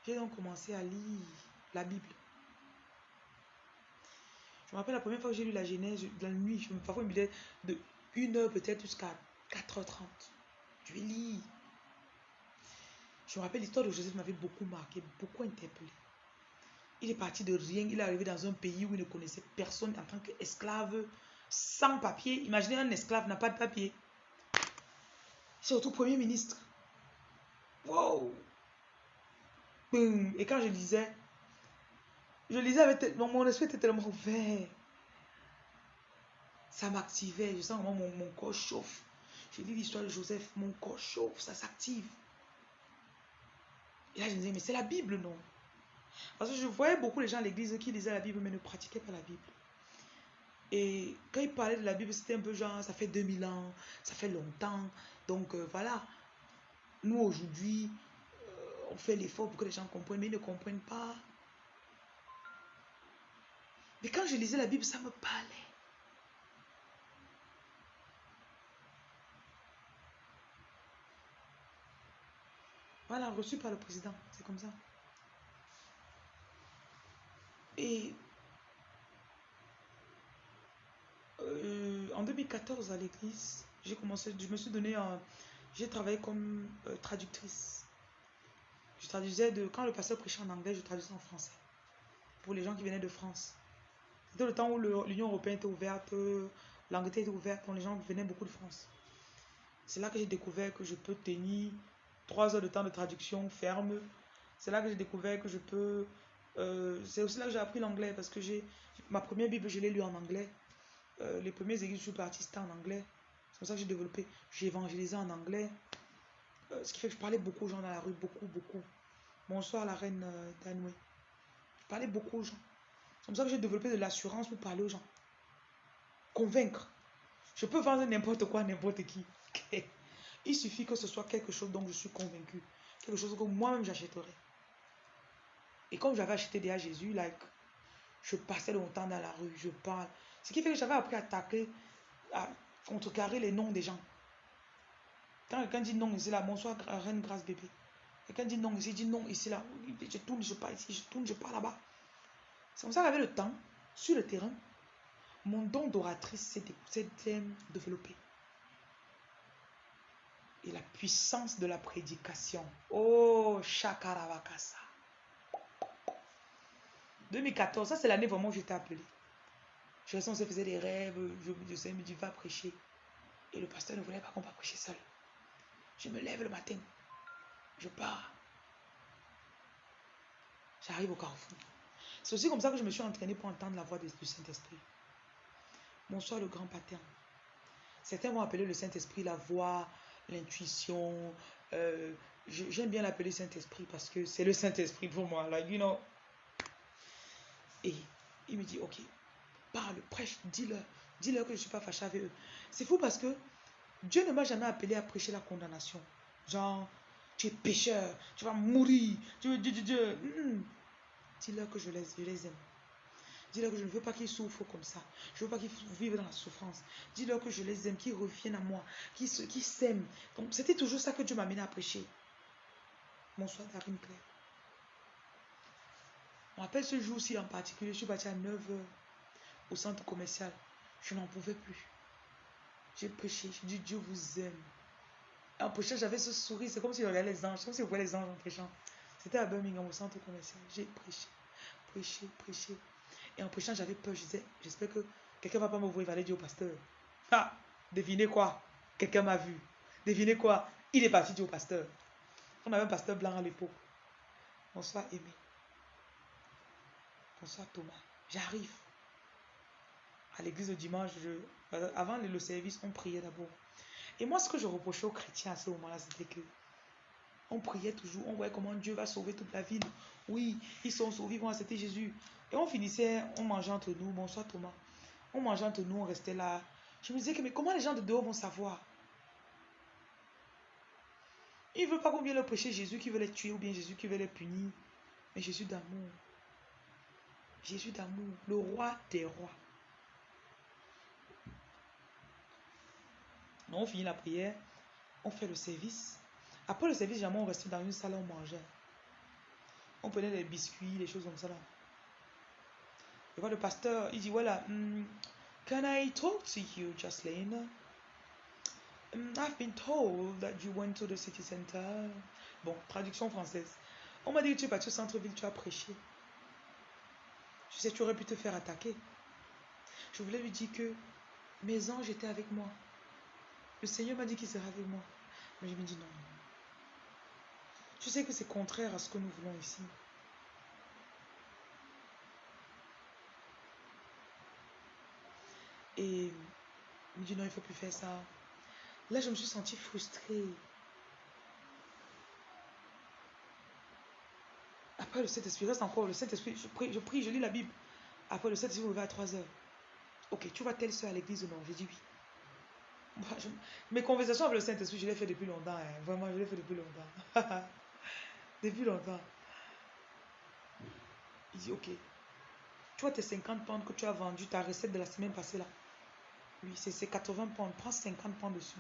J'ai donc commencé à lire la Bible. Je me rappelle la première fois que j'ai lu la Genèse, la nuit, je me parfois me disais de une heure peut-être jusqu'à 4h30. Je lis. Je me rappelle l'histoire de Joseph m'avait beaucoup marqué, beaucoup interpellé. Il est parti de rien, il est arrivé dans un pays où il ne connaissait personne en tant qu'esclave, sans papier. Imaginez un esclave n'a pas de papier. Surtout premier ministre. Wow! Et quand je lisais, je lisais avec mon esprit était tellement ouvert. Ça m'activait, je sens comment mon corps chauffe. J'ai lu l'histoire de Joseph, mon corps chauffe, ça s'active. Et là, je me disais, mais c'est la Bible, non? Parce que je voyais beaucoup les gens à l'église qui lisaient la Bible, mais ne pratiquaient pas la Bible. Et quand ils parlaient de la Bible, c'était un peu genre, ça fait 2000 ans, ça fait longtemps. Donc euh, voilà, nous aujourd'hui, euh, on fait l'effort pour que les gens comprennent, mais ils ne comprennent pas. Mais quand je lisais la Bible, ça me parlait. Voilà, reçu par le président. C'est comme ça. Et euh, en 2014 à l'église, j'ai commencé, je me suis donné j'ai travaillé comme euh, traductrice. Je traduisais de. Quand le pasteur prêchait en anglais, je traduisais en français. Pour les gens qui venaient de France. C'était le temps où l'Union européenne était ouverte, l'Angleterre était ouverte, donc les gens venaient beaucoup de France. C'est là que j'ai découvert que je peux tenir trois heures de temps de traduction ferme. C'est là que j'ai découvert que je peux. Euh, c'est aussi là que j'ai appris l'anglais parce que j'ai ma première Bible, je l'ai lue en anglais. Euh, les premiers églises je suis parti, en anglais. C'est comme ça que j'ai développé. J'ai évangélisé en anglais. Euh, ce qui fait que je parlais beaucoup aux gens dans la rue, beaucoup, beaucoup. Bonsoir la reine Danoué. Je parlais beaucoup aux gens. C'est comme ça que j'ai développé de l'assurance pour parler aux gens. Convaincre. Je peux vendre n'importe quoi n'importe qui. Il suffit que ce soit quelque chose dont je suis convaincu. Quelque chose que moi-même j'achèterais. Et comme j'avais acheté déjà Jésus, like, je passais longtemps dans la rue, je parle. Ce qui fait que j'avais appris à attaquer, à contrecarrer les noms des gens. Quand quelqu'un dit non ici, là, bonsoir, reine grâce bébé. Quelqu'un dit non ici, dit non ici, là. Je tourne, je pars ici, je tourne, je pars là-bas. C'est comme ça qu'avec le temps, sur le terrain, mon don d'oratrice s'est développé et la puissance de la prédication. Oh, Shakaravakasa. 2014, ça c'est l'année vraiment où j'étais appelé. Je restais, on se faisait des rêves, je, je, me dit va prêcher. Et le pasteur ne voulait pas qu'on va prêcher seul. Je me lève le matin, je pars. J'arrive au carrefour. C'est aussi comme ça que je me suis entraîné pour entendre la voix du Saint-Esprit. Bonsoir le grand pattern. Certains vont appeler le Saint-Esprit la voix l'intuition. Euh, j'aime bien l'appeler Saint-Esprit parce que c'est le Saint-Esprit pour moi. Like, you know. Et il me dit, ok, parle, prêche, dis-leur. Dis-leur que je ne suis pas fâché avec eux. C'est fou parce que Dieu ne m'a jamais appelé à prêcher la condamnation. Genre, tu es pécheur, tu vas mourir. Dieu, Dieu, Dieu, Dieu. Dis-leur que je les, aime. Dis-leur que je ne veux pas qu'ils souffrent comme ça. Je ne veux pas qu'ils vivent dans la souffrance. Dis-leur que je les aime, qu'ils reviennent à moi, qu'ils s'aiment. C'était toujours ça que Dieu m'a amené à prêcher. Bonsoir, Darine Claire. On rappelle ce jour-ci en particulier, je suis partie à 9h au centre commercial. Je n'en pouvais plus. J'ai prêché, j'ai dit Dieu vous aime. en prêchant, j'avais ce sourire, c'est comme si je regardais les anges, comme si je voyais les anges en prêchant. C'était à Birmingham, au centre commercial. J'ai prêché, prêché, prêché. Et en prêchant, j'avais peur. Je disais, j'espère que quelqu'un ne va pas me voir. Il va aller dire au pasteur. Ah, devinez quoi? Quelqu'un m'a vu. Devinez quoi? Il est parti dire au pasteur. On avait un pasteur blanc à l'époque. Bonsoir, Aimé. Bonsoir, Thomas. J'arrive. À l'église le dimanche, euh, avant le service, on priait d'abord. Et moi, ce que je reprochais aux chrétiens à ce moment-là, c'était que on priait toujours, on voyait comment Dieu va sauver toute la ville. Oui, ils sont sauvés, ils vont accepter Jésus. Et on finissait, on mangeait entre nous. Bonsoir Thomas. On mangeait entre nous, on restait là. Je me disais que, mais comment les gens de dehors vont savoir? Ils ne veulent pas qu'on vienne leur prêcher Jésus qui veut les tuer ou bien Jésus qui veut les punir. Mais Jésus d'amour. Jésus d'amour, le roi des rois. On finit la prière, on fait le service. Après le service, jamais on restait dans une salle, on mangeait. On prenait des biscuits, des choses comme ça là. Et le pasteur, il dit voilà, um, can I talk to you, Jocelyn? Um, I've been told that you went to the city center. Bon, traduction française. On m'a dit que tu es parti au centre-ville, tu as prêché. Je sais, tu aurais pu te faire attaquer. Je voulais lui dire que mes anges étaient avec moi. Le Seigneur m'a dit qu'il serait avec moi. Mais je me dis non. Je sais que c'est contraire à ce que nous voulons ici. Et il me dit non, il ne faut plus faire ça. Là, je me suis sentie frustrée. Après le Saint-Esprit, reste encore le Saint-Esprit. Je prie, je lis la Bible. Après le Saint-Esprit, on va à 3 heures. Ok, tu vas telle soeur à l'église ou non J'ai dit oui. mes conversations avec le Saint-Esprit, je l'ai fait depuis longtemps. Hein. Vraiment, je l'ai fait depuis longtemps. depuis longtemps. Il dit ok. Tu vois tes 50 pounds que tu as vendu, ta recette de la semaine passée là. Oui, c'est 80 pounds. Prends 50 pounds dessus.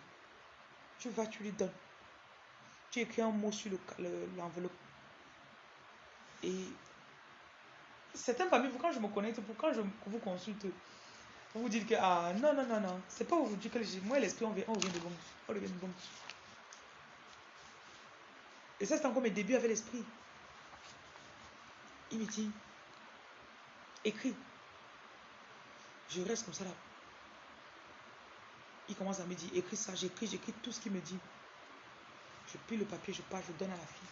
Tu vas, tu lui donnes. Tu écris un mot sur l'enveloppe. Et certains parmi vous, quand je me connecte, pour quand je vous consulte, vous dites que, ah, non, non, non, non, c'est pas vous dire que moi, l'esprit, on, vient, de bon. On revient de bon. Et ça, c'est encore mes débuts avec l'esprit. Il me dit, écris. Je reste comme ça là. Il commence à me dire, écris ça, j'écris, j'écris tout ce qu'il me dit. Je plie le papier, je pars, je donne à la fille.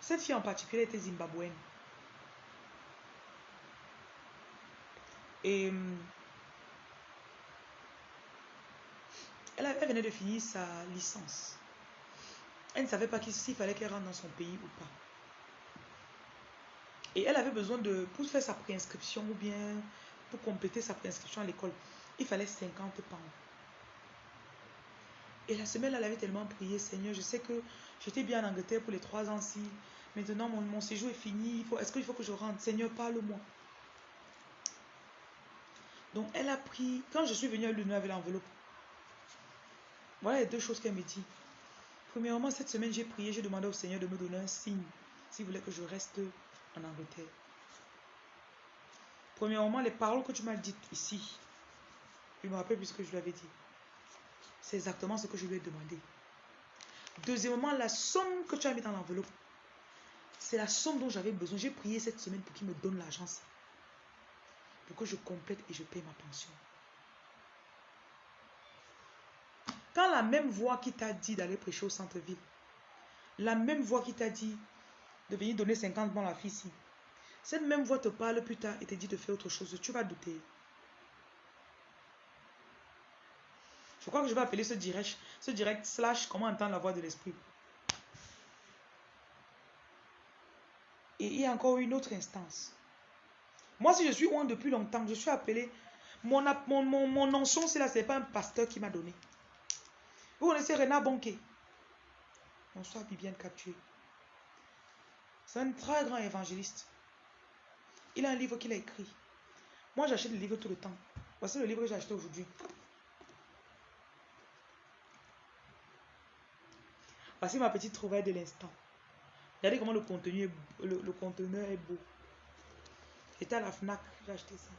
Cette fille en particulier était zimbabwéenne. Et hum, elle, venait de finir sa licence. Elle ne savait pas s'il fallait qu'elle rentre dans son pays ou pas. Et elle avait besoin de, pour faire sa préinscription ou bien pour compléter sa préinscription à l'école, il fallait 50 pounds. Et la semaine, elle avait tellement prié, Seigneur, je sais que j'étais bien en Angleterre pour les trois ans-ci. Maintenant, mon, séjour est fini. Est-ce qu'il faut que je rentre? Seigneur, parle-moi. Donc, elle a pris, quand je suis venue à l'union avec l'enveloppe, voilà les deux choses qu'elle me dit. Premièrement, cette semaine, j'ai prié, j'ai demandé au Seigneur de me donner un signe s'il voulait que je reste en Angleterre. Premièrement, les paroles que tu m'as dites ici, je me rappelle ce que je lui avais dit. C'est exactement ce que je lui ai demandé. Deuxièmement, la somme que tu as mis dans l'enveloppe, c'est la somme dont j'avais besoin. J'ai prié cette semaine pour qu'il me donne l'agence. Pour que je complète et je paye ma pension. Quand la même voix qui t'a dit d'aller prêcher au centre-ville, la même voix qui t'a dit de venir donner 50 bons à la fille cette même voix te parle plus tard et te dit de faire autre chose, tu vas douter. Je crois que je vais appeler ce direct, ce direct slash comment entendre la voix de l'esprit. Et il y a encore une autre instance. Moi, si je suis loin depuis longtemps, je suis appelé. Mon, mon, mon, mon c'est là, ce n'est pas un pasteur qui m'a donné. Vous connaissez Renard Bonquet Bonsoir, Bibiane Captué. C'est un très grand évangéliste. Il a un livre qu'il a écrit. Moi, j'achète des livres tout le temps. Voici le livre que j'ai acheté aujourd'hui. Voici ma petite trouvaille de l'instant. Regardez comment le contenu le, conteneur est beau. C'était à la FNAC, j'ai acheté ça.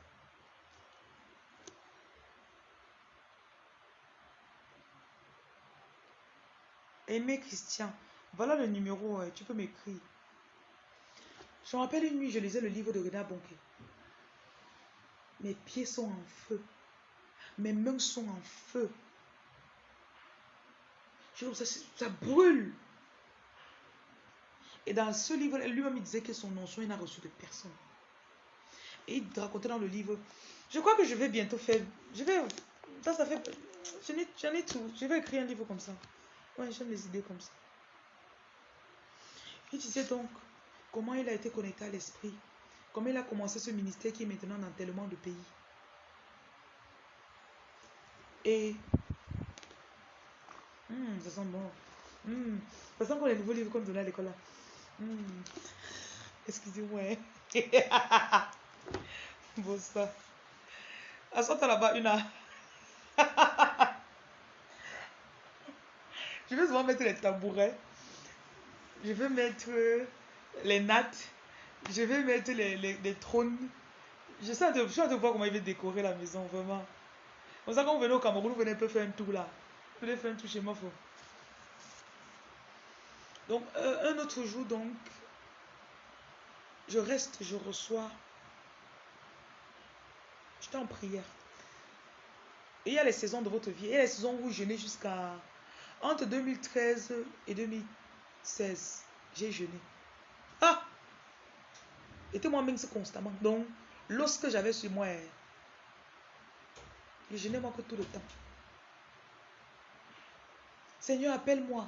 Aimé Christian, voilà le numéro, tu peux m'écrire. Je me rappelle une nuit, je lisais le livre de Renard Bonquet. Mes pieds sont en feu. Mes mains sont en feu. Je ça, ça brûle. Et dans ce livre, lui-même, disait que son nom, il n'a reçu de personne. Et il racontait dans le livre, je crois que je vais bientôt faire, je vais, ça, ça fait, j'en ai, tout, je vais écrire un livre comme ça. Ouais, j'aime les idées comme ça. Il disait donc comment il a été connecté à l'esprit, comment il a commencé ce ministère qui est maintenant dans tellement de pays. Et, hmm, ça sent bon. Hmm, ça sent qu'on les nouveaux livres qu'on donnait à l'école là. Hmm. Excusez-moi. bon ça. Assois-toi là-bas, une Je vais souvent mettre les tabourets. Je vais mettre les nattes. Je vais mettre les, trônes. Je sais de, je de voir comment il va décorer la maison, vraiment. Comme ça, quand vous venez au Cameroun, vous venez un peu faire un tour là. Vous venez faire un tour chez moi. Faut. Donc, euh, un autre jour, donc, je reste, je reçois. J'étais en prière. Et il y a les saisons de votre vie. Et les saisons où je jeûnez jusqu'à. Entre 2013 et 2016, j'ai jeûné. Ah Et moi-même, constamment. Donc, lorsque j'avais sur moi, je jeûnais moi que tout le temps. Seigneur, appelle-moi.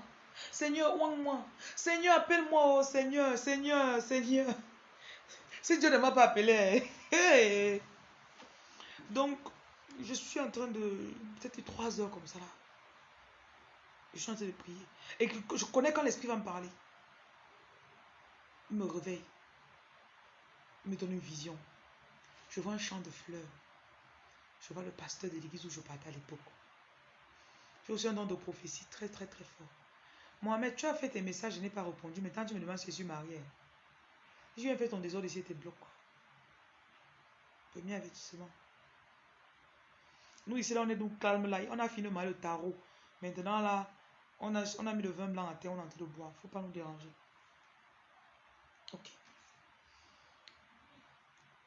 Seigneur, ouang-moi. Seigneur, appelle-moi, oh Seigneur, Seigneur, Seigneur. Si Dieu ne m'a pas appelé. Donc, je suis en train de. Peut-être trois heures comme ça là. Je suis en train de prier. Et je connais quand l'Esprit va me parler. Il me réveille. Il me donne une vision. Je vois un champ de fleurs. Je vois le pasteur de l'église où je partais à l'époque. J'ai aussi un don de prophétie très, très, très fort. Mohamed, tu as fait tes messages, je n'ai pas répondu. Maintenant, tu me demandes si je marié. Je viens faire ton désordre ici, tes blocs. Premier avertissement. Nous, ici, là, on est donc calme là. On a fini mal le tarot. Maintenant, là, On a, mis le vin blanc à terre, on est en train de boire. faut pas nous déranger. Ok.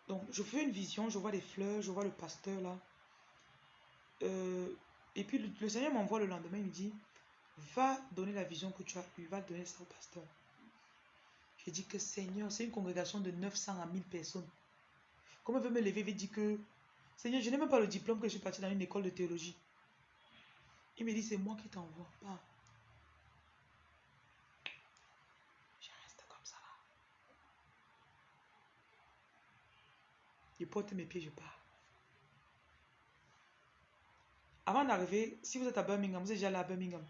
Donc, je fais une vision, je vois des fleurs, je vois le pasteur là. Euh, et puis, le, Seigneur m'envoie le lendemain, il me dit, va donner la vision que tu as eue, va donner ça au pasteur. Je dis que Seigneur, c'est une congrégation de 900 à 1000 personnes. Comment veut me lever et dire que, Seigneur, je n'ai même pas le diplôme que je suis parti dans une école de théologie. Il me dit, c'est moi qui t'envoie, pas. Je reste comme ça là. Je porte mes pieds, je pars. Avant d'arriver, si vous êtes à Birmingham, vous êtes déjà là à Birmingham.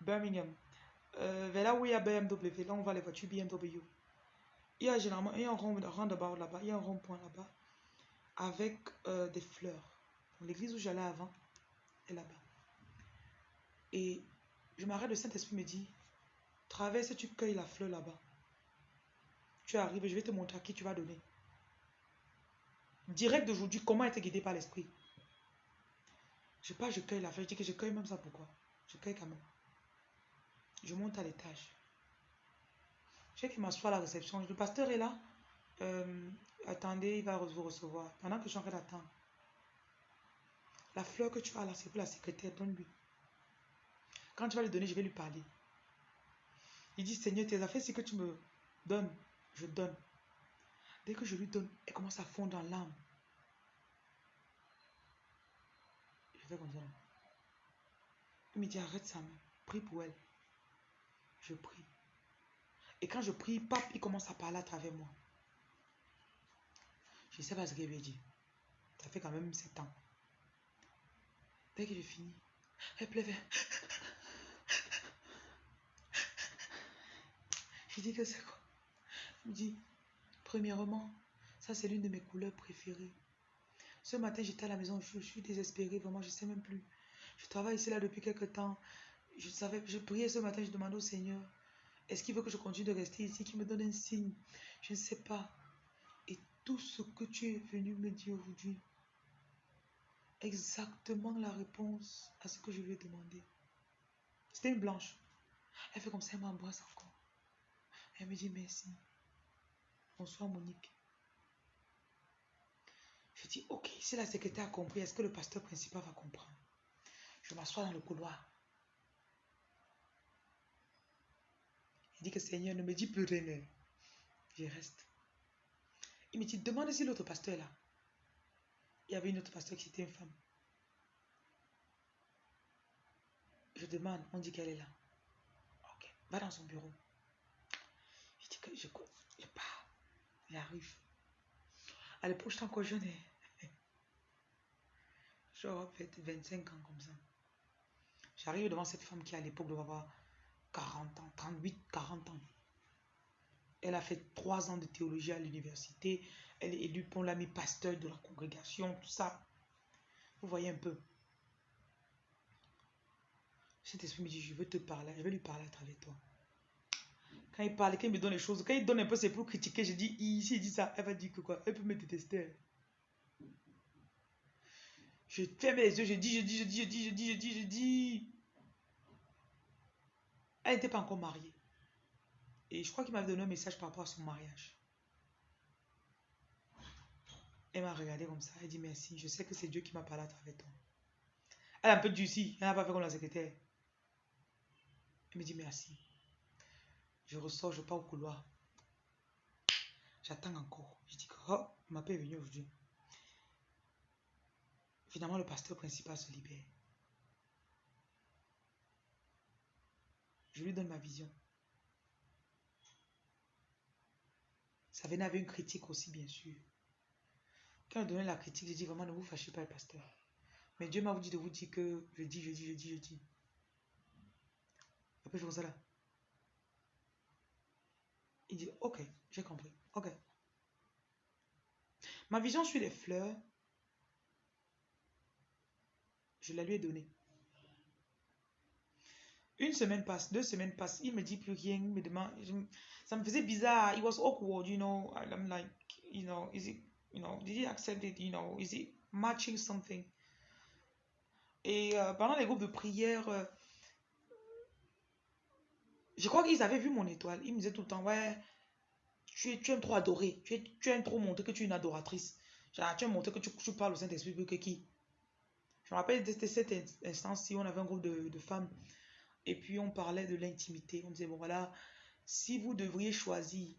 Birmingham. Euh, là où il y a BMW, là on voit les voitures BMW. Il y a généralement il y a un roundabout là-bas, il y a un rond-point là-bas avec euh, des fleurs. L'église où j'allais avant est là-bas. Et je m'arrête, le Saint-Esprit me dit, traverse, tu cueilles la fleur là-bas. Tu arrives, je vais te montrer à qui tu vas donner. Direct d'aujourd'hui, comment être guidé par l'Esprit. Je pas, je cueille la fleur, je dis que je cueille même ça, pourquoi? Je cueille quand même. Je monte à l'étage. Je sais qu'il m'assoit à la réception. Le pasteur est là. Euh, attendez, il va vous recevoir. Pendant que je suis en train d'attendre. La fleur que tu as là, c'est pour la secrétaire. Donne-lui. Quand tu vas lui donner, je vais lui parler. Il dit, Seigneur, tes affaires, c'est que tu me donnes. Je donne. Dès que je lui donne, elle commence à fondre dans l'âme. Je fais comme ça. Il me dit, arrête main. Prie pour elle. Je prie. Et quand je prie, pape, il commence à parler à travers moi. Je sais pas ce qu'il veut dire. Ça fait quand même 7 ans. Dès que j'ai fini, elle pleuvait. Je dis que c'est quoi? Il me dit, premièrement, ça c'est l'une de mes couleurs préférées. Ce matin, j'étais à la maison, je, suis désespérée, vraiment, je ne sais même plus. Je travaille ici là depuis quelques temps. Je savais, je priais ce matin, je demandais au Seigneur, est-ce qu'il veut que je continue de rester ici, qu'il me donne un signe? Je ne sais pas. Et tout ce que tu es venu me dire aujourd'hui, exactement la réponse à ce que je lui ai demandé. C'était une blanche. Elle fait comme ça, elle m'embrasse encore. Elle me dit merci. Bonsoir Monique. Je dis, ok, si la secrétaire a compris, est-ce que le pasteur principal va comprendre? Je m'assois dans le couloir. Il dit que Seigneur ne me dit plus rien. Je reste. Il me dit, demande si l'autre pasteur est là. Il y avait une autre pasteur qui était une femme. Je demande, on dit qu'elle est là. Ok, va dans son bureau. Je dis que je, je pars. J'arrive. À l'époque, j'étais encore jeune. Genre, peut-être 25 ans comme ça. J'arrive devant cette femme qui, à l'époque, devait avoir 40 ans, 38, 40 ans. Elle a fait trois ans de théologie à l'université. Elle est élue pour l'ami pasteur de la congrégation, tout ça. Vous voyez un peu. Cet esprit me dit, je veux te parler, je vais lui parler à travers toi. Quand il parle, quand il me donne les choses, quand il donne un peu, c'est pour critiquer. Je dis, ici, il dit ça. Elle va dire que quoi? Elle peut me détester. Je ferme les yeux, je dis, je dis, je dis, je dis, je dis, je dis, je dis. Elle n'était pas encore mariée. Et je crois qu'il m'avait donné un message par rapport à son mariage. Elle m'a regardé comme ça. Elle dit merci. Je sais que c'est Dieu qui m'a parlé à travers toi. Elle a un peu durci. Elle n'a pas fait comme la secrétaire. Elle me dit merci. Je ressors, je pars au couloir. J'attends encore. Je dis que oh, ma paix est venue aujourd'hui. Finalement, le pasteur principal se libère. Je lui donne ma vision. Ça venait avec une critique aussi, bien sûr. Quand il donnait la critique, j'ai dit vraiment ne vous fâchez pas le pasteur. Mais Dieu m'a dit de vous dire que je dis, je dis, je dis, je dis. Après, je fais ça là. Il dit, ok, j'ai compris. Ok. Ma vision sur les fleurs, je la lui ai donnée. Une semaine passe, deux semaines passent, il me dit plus rien, me demande, ça me faisait bizarre, it was awkward, you know, I'm like, you know, is it, you know, did he accept it, you know, is it matching something? Et euh, pendant les groupes de prière, euh, je crois qu'ils avaient vu mon étoile. Ils me disaient tout le temps, ouais, tu, aimes trop adorer. Tu, aimes trop montrer que tu es une adoratrice. Tu aimes montrer que tu, parles au Saint-Esprit plus que qui? Je me rappelle de cette instance-ci, on avait un groupe de, femmes. Et puis on parlait de l'intimité. On disait, bon voilà, si vous devriez choisir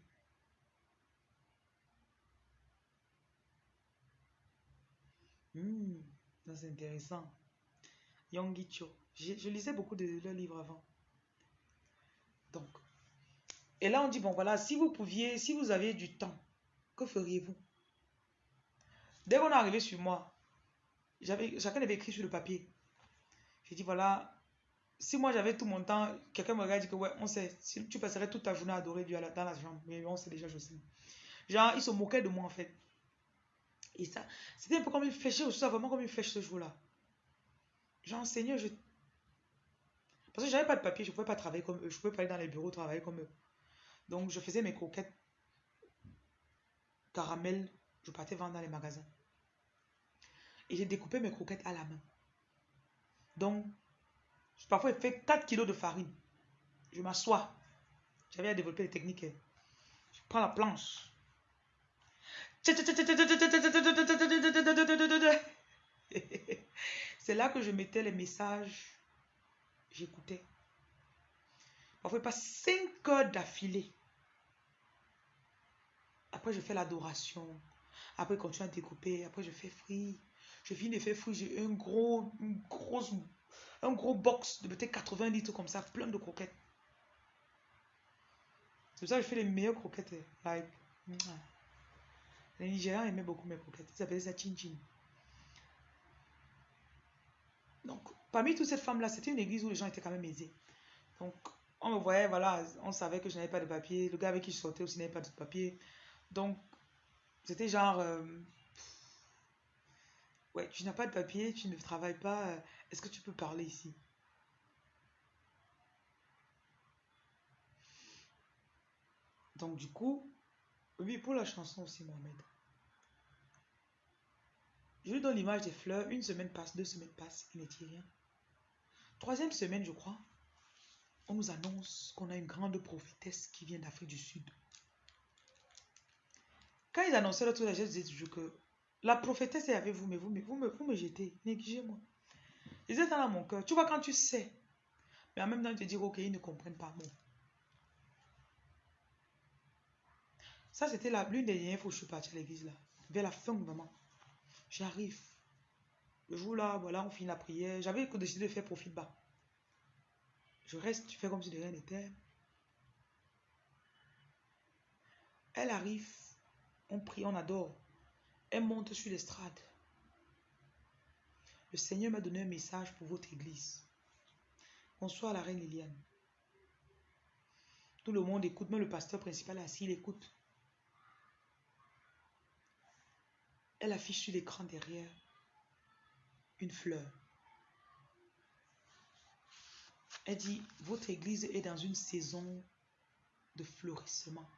Hmm, c'est intéressant. Yongicho. Je, je lisais beaucoup de leurs livres avant. Donc, et là on dit, bon voilà, si vous pouviez, si vous aviez du temps, que feriez-vous? Dès qu'on est arrivé sur moi, chacun avait écrit sur le papier. J'ai dit, voilà, si moi j'avais tout mon temps, quelqu'un me regarde et dit que ouais, on sait, si tu passerais toute ta journée à adorer Dieu dans la chambre, mais on sait déjà, je sais. Genre, ils se moquaient de moi en fait. Et ça, c'était un peu comme une flèche, aussi, vraiment comme une flèche ce jour-là. Genre, Seigneur, je. Parce que j'avais pas de papier, je pouvais pas travailler comme eux, je pouvais pas aller dans les bureaux travailler comme eux. Donc, je faisais mes croquettes caramel, je partais vendre dans les magasins. Et j'ai découpé mes croquettes à la main. Donc, parfois, je fais 4 kilos de farine. Je m'assois. J'avais à développer les techniques. Je prends la planche. C'est là que je mettais les messages. J'écoutais. Parfois, pas 5 heures d'affilée. Après, je fais l'adoration. Après, je continue à découper. Après, je fais fruit. Je finis de faire fruit. J'ai un gros, une grosse, un gros box de peut-être 80 litres comme ça, plein de croquettes. C'est pour ça que je fais les meilleures croquettes. Like, les Nigériens aimaient beaucoup mes croquettes. Ils appelaient ça chin chin. Donc, parmi toutes ces femmes-là, c'était une église où les gens étaient quand même aisés. Donc, on me voyait, voilà, on savait que je n'avais pas de papier. Le gars avec qui je sortais aussi n'avait pas de papier. Donc, c'était genre, euh, ouais, tu n'as pas de papier, tu ne travailles pas, euh, est-ce que tu peux parler ici? Donc, du coup, oui, pour la chanson aussi, Mohamed. Je lui donne l'image des fleurs. Une semaine passe, deux semaines passent, il ne rien. Troisième semaine, je crois, on nous annonce qu'on a une grande prophétesse qui vient d'Afrique du Sud. Quand ils annonçaient l'autre je disais toujours que la prophétesse est avec vous, mais vous, mais vous, me, vous me jetez, négligez-moi. Ils étaient dans mon cœur. Tu vois, quand tu sais, mais en même temps, te dire, ok, ils ne comprennent pas. Bon. Ça, c'était l'une des dernières fois que je suis partie à l'église, là. Vers la fin, vraiment. J'arrive. Le jour là, voilà, on finit la prière. J'avais décidé de faire profil bas. Je reste, tu fais comme si de rien n'était. Elle arrive, on prie, on adore. Elle monte sur l'estrade. Le Seigneur m'a donné un message pour votre église. Bonsoir la reine Liliane. Tout le monde écoute, même le pasteur principal est assis, il écoute. Elle affiche sur l'écran derrière une fleur. Elle dit, votre église est dans une saison de florissement.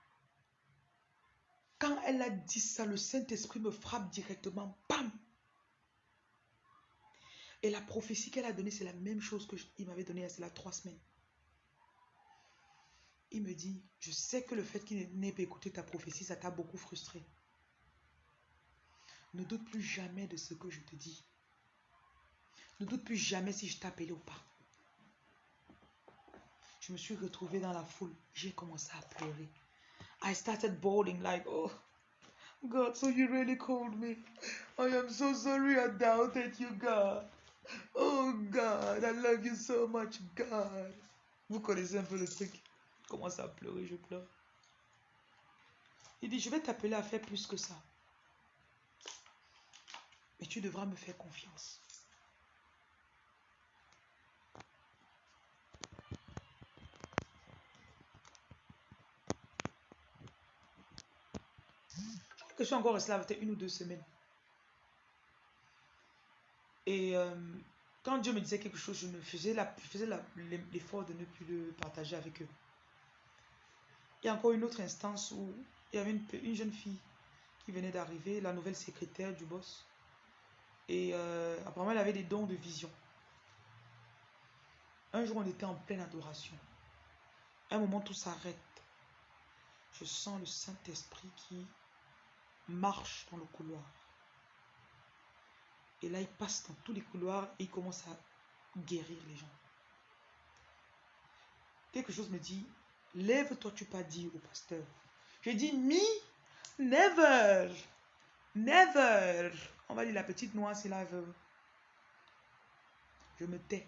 Quand elle a dit ça, le Saint-Esprit me frappe directement. Bam! Et la prophétie qu'elle a donnée, c'est la même chose qu'il m'avait donnée il y trois semaines. Il me dit, je sais que le fait qu'il n'ait pas écouté ta prophétie, ça t'a beaucoup frustré. Ne doute plus jamais de ce que je te dis. Ne doute plus jamais si je t'appelais ou pas. Je me suis retrouvée dans la foule. J'ai commencé à pleurer. I started bawling like, oh, God, so you really called me. I am so sorry I doubted you, God. Oh, God, I love you so much, God. Vous connaissez un peu le truc. Commence à pleurer, je pleure. Il dit, je vais t'appeler à faire plus que ça. Mais tu devras me faire confiance. Je suis encore resté peut-être une ou deux semaines. Et euh, quand Dieu me disait quelque chose, je me faisais l'effort de ne plus le partager avec eux. Il y a encore une autre instance où il y avait une, une jeune fille qui venait d'arriver, la nouvelle secrétaire du boss. Et euh, apparemment, elle avait des dons de vision. Un jour, on était en pleine adoration. un moment, tout s'arrête. Je sens le Saint-Esprit qui marche dans le couloir. Et là, il passe dans tous les couloirs et il commence à guérir les gens. Quelque chose me dit, lève-toi, tu pas dit au pasteur. Je dis, me, never, never. On va dire la petite noix si là veut. Je me tais.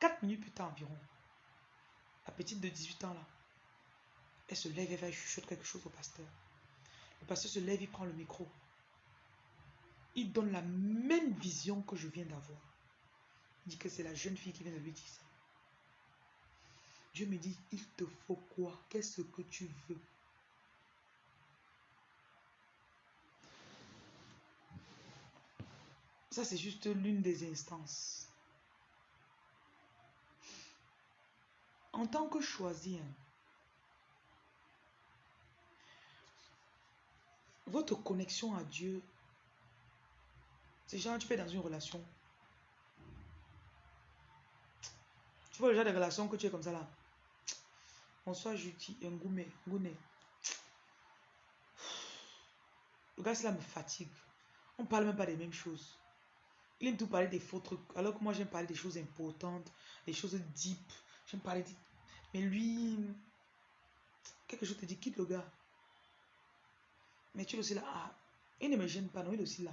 Quatre minutes plus tard environ, la petite de 18 ans là, elle se lève et va chuchoter quelque chose au pasteur. Le pasteur se lève, il prend le micro. Il donne la même vision que je viens d'avoir. Il dit que c'est la jeune fille qui vient de lui dire ça. Dieu me dit, il te faut quoi? Qu'est-ce que tu veux? Ça, c'est juste l'une des instances. En tant que choisi, votre connexion à Dieu, c'est genre tu fais dans une relation. Tu vois le genre de relation que tu es comme ça là. Bonsoir Juti, un gourmet, Le gars, cela me fatigue. On parle même pas des mêmes choses. Il aime tout parler des faux trucs. Alors que moi, j'aime parler des choses importantes, des choses deep. J'aime parler de... Mais lui, quelque chose te dit, quitte le gars. Mais tu es aussi là. Ah, il ne me gêne pas, non, il est aussi là.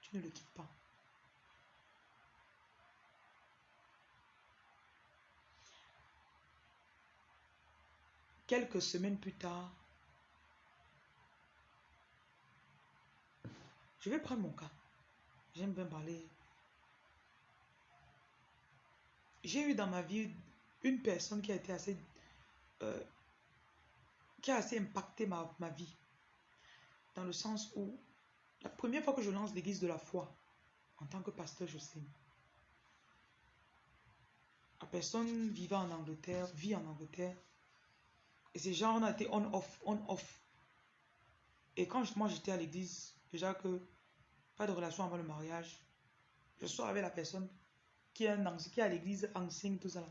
Tu ne le quittes pas. Quelques semaines plus tard, je vais prendre mon cas. J'aime bien parler. J'ai eu dans ma vie une personne qui a été assez... Euh, qui a assez impacté ma, vie. Dans le sens où, la première fois que je lance l'église de la foi, en tant que pasteur, je sais. La personne vivant en Angleterre, vit en Angleterre, et ces gens, on a été on-off, on-off. Et quand moi j'étais à l'église, déjà que pas de relation avant le mariage, je sors avec la personne qui est, à l'église, enseigne tout ça.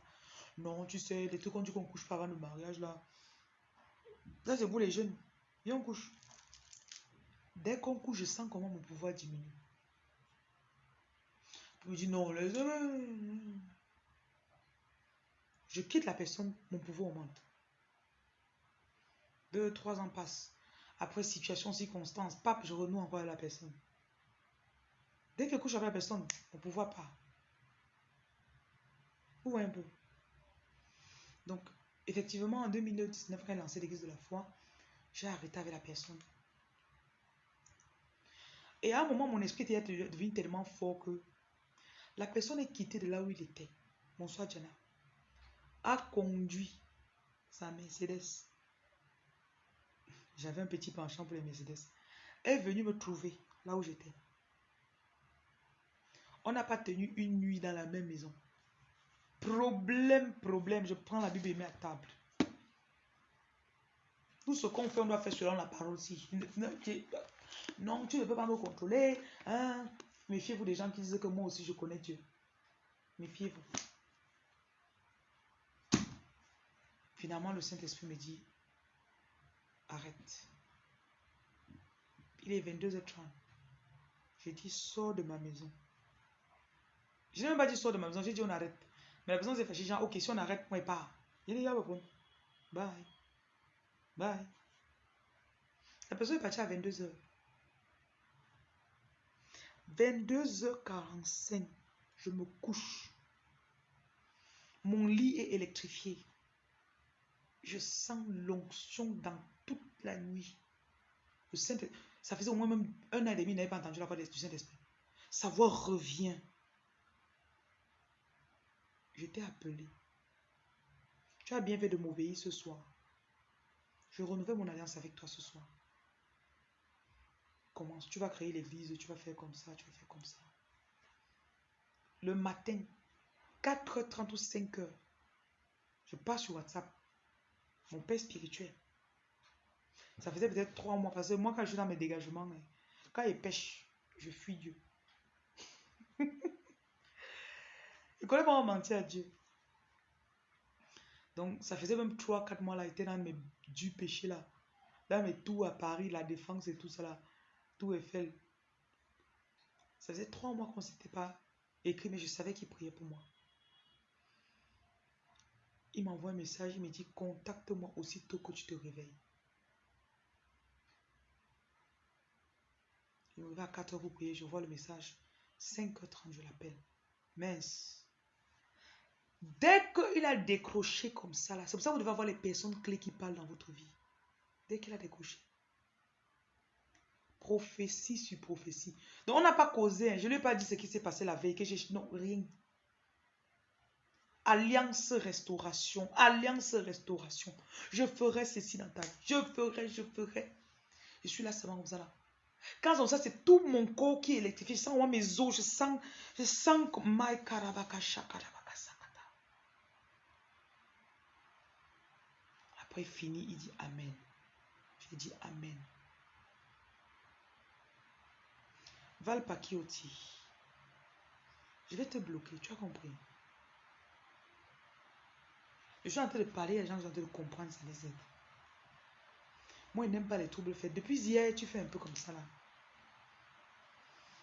Non, tu sais, les trucs qu'on dit qu'on couche pas avant le mariage là. Ça c'est pour les jeunes. Viens, on couche. Dès qu'on couche, je sens comment mon pouvoir diminue. Je me dis non, les... Je quitte la personne, mon pouvoir augmente. Deux, trois ans passent. Après situation, circonstance, pape, je renoue encore à la personne. Dès que je couche avec la personne, on ne pouvoir pas. Ou un peu? Donc, effectivement, en 2019, quand elle lancé l'église de la foi, j'ai arrêté avec la personne. Et à un moment, mon esprit était devenu tellement fort que la personne est quittée de là où il était. Bonsoir, Diana. A conduit sa Mercedes j'avais un petit penchant pour les Mercedes. Est venue me trouver là où j'étais. On n'a pas tenu une nuit dans la même maison. Problème, problème. Je prends la Bible et mets à table. Tout ce qu'on fait, on doit faire selon la parole aussi. Non, tu ne peux pas me contrôler. Hein? Méfiez-vous des gens qui disent que moi aussi je connais Dieu. Méfiez-vous. Finalement, le Saint-Esprit me dit, arrête. Il est 22h30. J'ai dit, sors de ma maison. Je n'ai même pas dit sors de ma maison, j'ai dit on arrête. Mais la personne s'est fâchée, genre, ok, si on arrête, moi, pas. Il dit, bye. Bye. La personne est partie à 22h. 22h45, je me couche. Mon lit est électrifié. Je sens l'onction dans toute la nuit. Ça faisait au moins même un an et demi, n'avait pas entendu la voix du Saint-Esprit. Sa voix revient. Je t'ai appelé. Tu as bien fait de m'obéir ce soir. Je renouvelle mon alliance avec toi ce soir. Commence. Tu vas créer l'église, tu vas faire comme ça, tu vas faire comme ça. Le matin, 4h30 ou 5h, je passe sur WhatsApp. Mon père spirituel. Ça faisait peut-être trois mois. Parce que moi, quand je suis dans mes dégagements, hein, quand il pêche, je fuis Dieu. Il connaît pas mentir à Dieu. Donc, ça faisait même 3-4 mois là, il était dans mes du péché là. Dans mes tours à Paris, la défense et tout ça là. Tout Eiffel. Ça faisait 3 mois qu'on ne s'était pas écrit, mais je savais qu'il priait pour moi. Il m'envoie un message, il me dit contacte-moi aussitôt que tu te réveilles. Il me à 4 heures pour prier, je vois le message. 5h30, je l'appelle. Mince. Dès qu'il a décroché comme ça, là, c'est pour ça que vous devez avoir les personnes clés qui parlent dans votre vie. Dès qu'il a décroché. Prophétie sur prophétie. Donc, on n'a pas causé. Hein. Je ne lui ai pas dit ce qui s'est passé la veille. Que. Non, rien. Alliance restauration. Alliance restauration. Je ferai ceci dans ta vie. Je ferai, je ferai. Je suis là seulement comme ça là. Quand ça, c'est tout mon corps qui est électrifié. Je sens mes os. Je sens, je sens comme my Après, fini, il dit Amen. Je dis Amen. Val Pakioti. Je vais te bloquer, tu as compris? Je suis en train de parler, les gens sont en train de comprendre, ça les aide. Moi, je n'aime pas les troubles faits. Depuis hier, tu fais un peu comme ça là.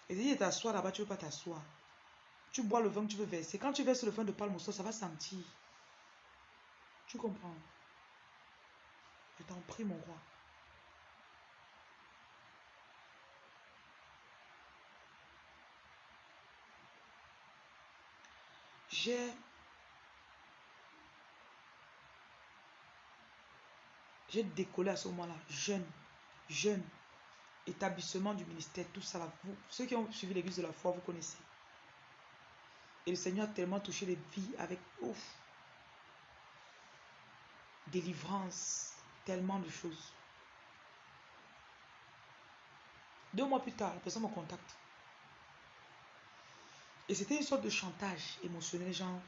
Et tu t'assois là-bas, tu ne veux pas t'asseoir. Tu bois le vin que tu veux verser. Quand tu verses le vin de palme ça va sentir. Tu comprends? Je t'en prie, mon roi. J'ai j'ai décollé à ce moment-là, jeune, jeune, établissement du ministère, tout ça là. Vous, ceux qui ont suivi l'église de la foi, vous connaissez. Et le Seigneur a tellement touché les vies avec ouf, délivrance, tellement de choses. Deux mois plus tard, la personne me contacte. Et c'était une sorte de chantage émotionnel, genre,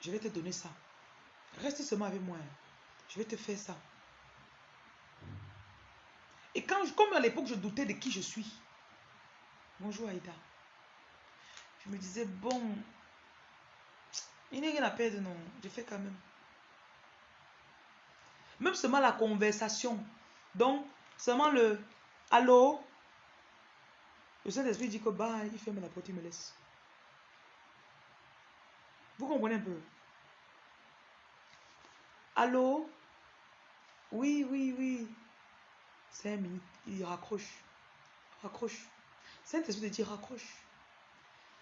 je vais te donner ça. Reste seulement avec moi. Je vais te faire ça. Et quand, comme à l'époque, je doutais de qui je suis. Bonjour Aïda. Je me disais, bon, il n'y a rien à perdre, non. Je fais quand même. Même seulement la conversation. Donc, seulement le allô? Le Saint-Esprit dit que bah, il ferme la porte, il me laisse. Vous comprenez un peu? Allô? Oui, oui, oui. Cinq minutes, il raccroche. Raccroche. Saint-Esprit dit raccroche.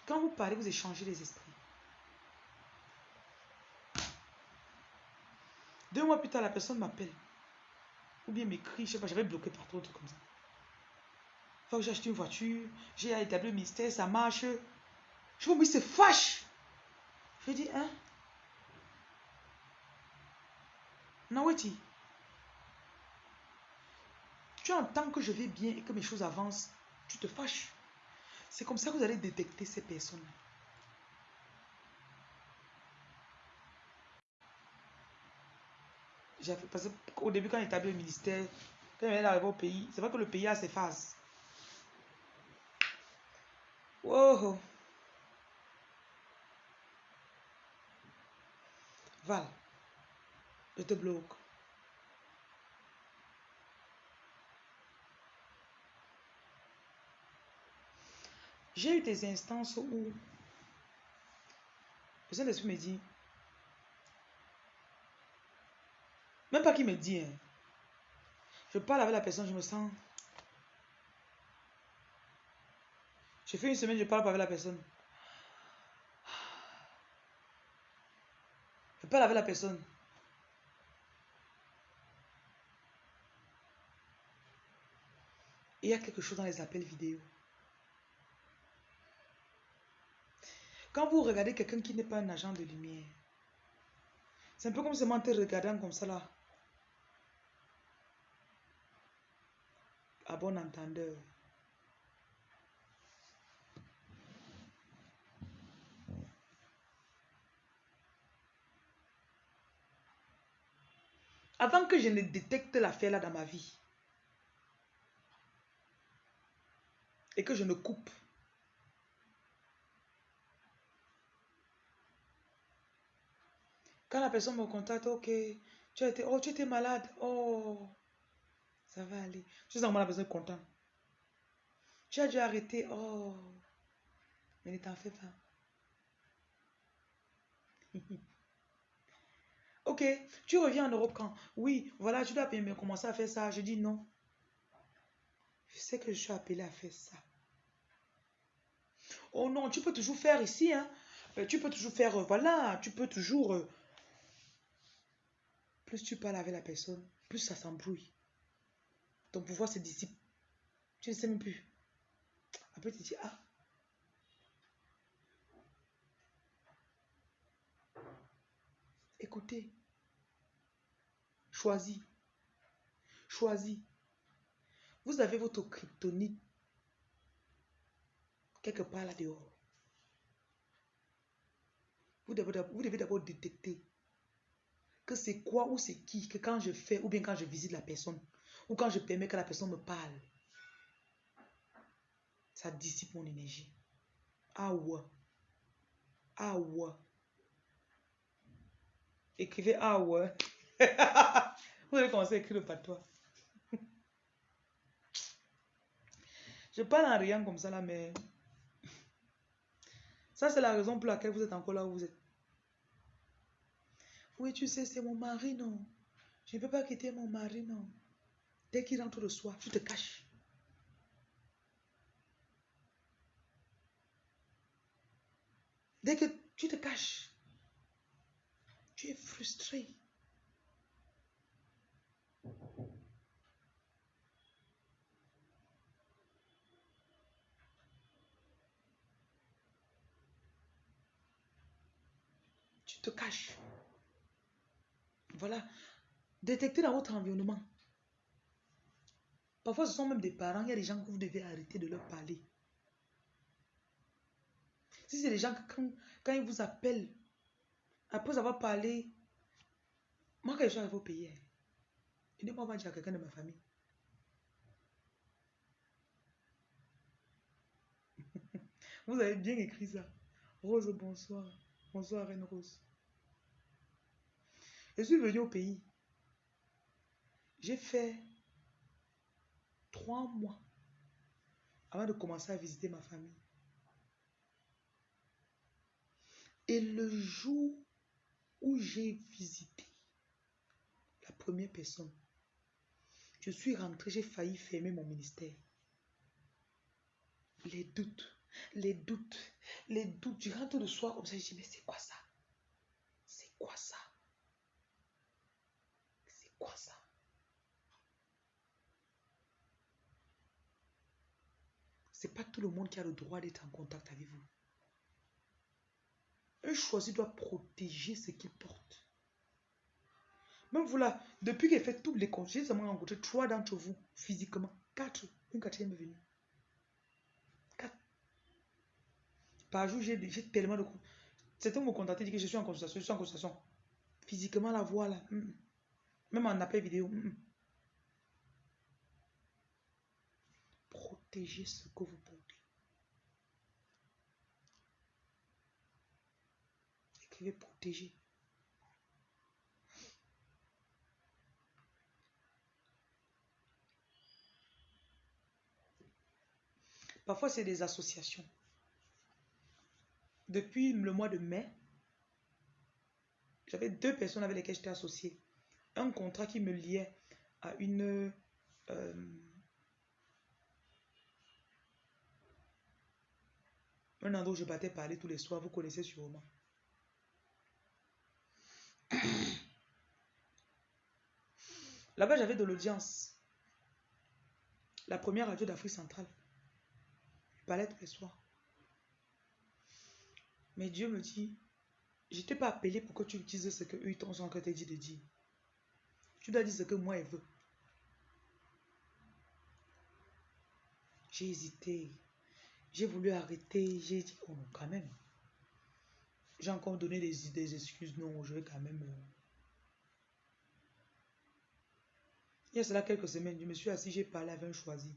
Quand vous parlez, vous échangez les esprits. Deux mois plus tard, la personne m'appelle. Ou bien m'écrit, je sais pas, j'avais bloqué partout, comme ça. Faut que j'ai acheté une voiture, j'ai établi le ministère, ça marche. Je me dis, c'est fâche. Je dis, hein? Naweti, tu entends que je vais bien et que mes choses avancent, tu te fâches. C'est comme ça que vous allez détecter ces personnes. Parce qu'au début, quand il établit le ministère, quand il arrivé au pays, c'est vrai que le pays a ses phases. Wow. Val, je te bloque. J'ai eu des instances où le Saint-Esprit me dit, même pas qu'il me dit, hein. je parle avec la personne, je me sens. Je fais une semaine, je parle pas avec la personne. Je parle avec la personne. il y a quelque chose dans les appels vidéo. Quand vous regardez quelqu'un qui n'est pas un agent de lumière, c'est un peu comme si te regardant comme ça là. à bon entendeur. Avant que je ne détecte l'affaire là dans ma vie et que je ne coupe, quand la personne me contacte, ok, tu étais, oh, tu étais malade, oh, ça va aller. Je sens que la personne est contente. Tu as dû arrêter, oh, mais ne t'en fais pas. ok, tu reviens en Europe quand? Oui, voilà, tu dois bien commencer à faire ça. Je dis non. Je sais que je suis appelée à faire ça. Oh non, tu peux toujours faire ici, hein. Euh, tu peux toujours faire, euh, voilà, tu peux toujours... Euh, plus tu parles avec la personne, plus ça s'embrouille. Ton pouvoir se dissipe. Tu ne sais même plus. Après, tu dis, ah. Écoutez. Choisis. Choisis. Vous avez votre kryptonite quelque part là dehors. Vous devez d'abord détecter que c'est quoi ou c'est qui que quand je fais ou bien quand je visite la personne ou quand je permets que la personne me parle, ça dissipe mon énergie. Ah ouais. Ah ouais. Écrivez ah ouais. Vous allez commencer à écrire le patois. Je parle en rien comme ça là, mais ça c'est la raison pour laquelle vous êtes encore là où vous êtes. Oui, tu sais, c'est mon mari, non. Je ne peux pas quitter mon mari, non. Dès qu'il rentre le soir, tu te caches. Dès que tu te caches, tu es frustré. Tu te caches. Voilà. Détectez dans votre environnement. Parfois, ce sont même des parents. Il y a des gens que vous devez arrêter de leur parler. Si c'est des gens que quand, ils vous appellent, après avoir parlé, moi, quand je suis arrivé au pays, il ne m'a pas dire à quelqu'un de ma famille. vous avez bien écrit ça. Rose, bonsoir. Bonsoir, Reine Rose. Je suis venu au pays. J'ai fait trois mois avant de commencer à visiter ma famille. Et le jour où j'ai visité la première personne, je suis rentré, j'ai failli fermer mon ministère. Les doutes, les doutes, les doutes. Je rentre le soir comme ça, je dis, mais c'est quoi ça? C'est quoi ça? Quoi ça? C'est pas tout le monde qui a le droit d'être en contact avec vous. Un choisi doit protéger ce qu'il porte. Même vous là, depuis qu'il fait tous les comptes, j'ai seulement rencontré trois d'entre vous physiquement. Quatre. Une quatrième est venue. Quatre. Par jour, j'ai tellement de. Certains me contacter, dit que je suis en consultation, je suis en consultation. Physiquement, la voix là. Hmm. Même en appel vidéo. Hmm. Protégez ce que vous portez. Écrivez protéger. Parfois, c'est des associations. Depuis le mois de mai, j'avais deux personnes avec lesquelles j'étais associé un contrat qui me liait à une... Euh, un endroit où je battais parler tous les soirs, vous connaissez sûrement. Là-bas, j'avais de l'audience. La première radio d'Afrique centrale. Je parlais tous les soirs. Mais Dieu me dit, je t'ai pas appelé pour que tu utilises ce que eux t'ont dit de dire. Tu dois dire ce que moi, elle veut. J'ai hésité. J'ai voulu arrêter. J'ai dit, oh quand même. J'ai encore donné des, des excuses. Non, je vais quand même. Euh. Il y a cela quelques semaines, je me suis assis, j'ai parlé avec un choisi.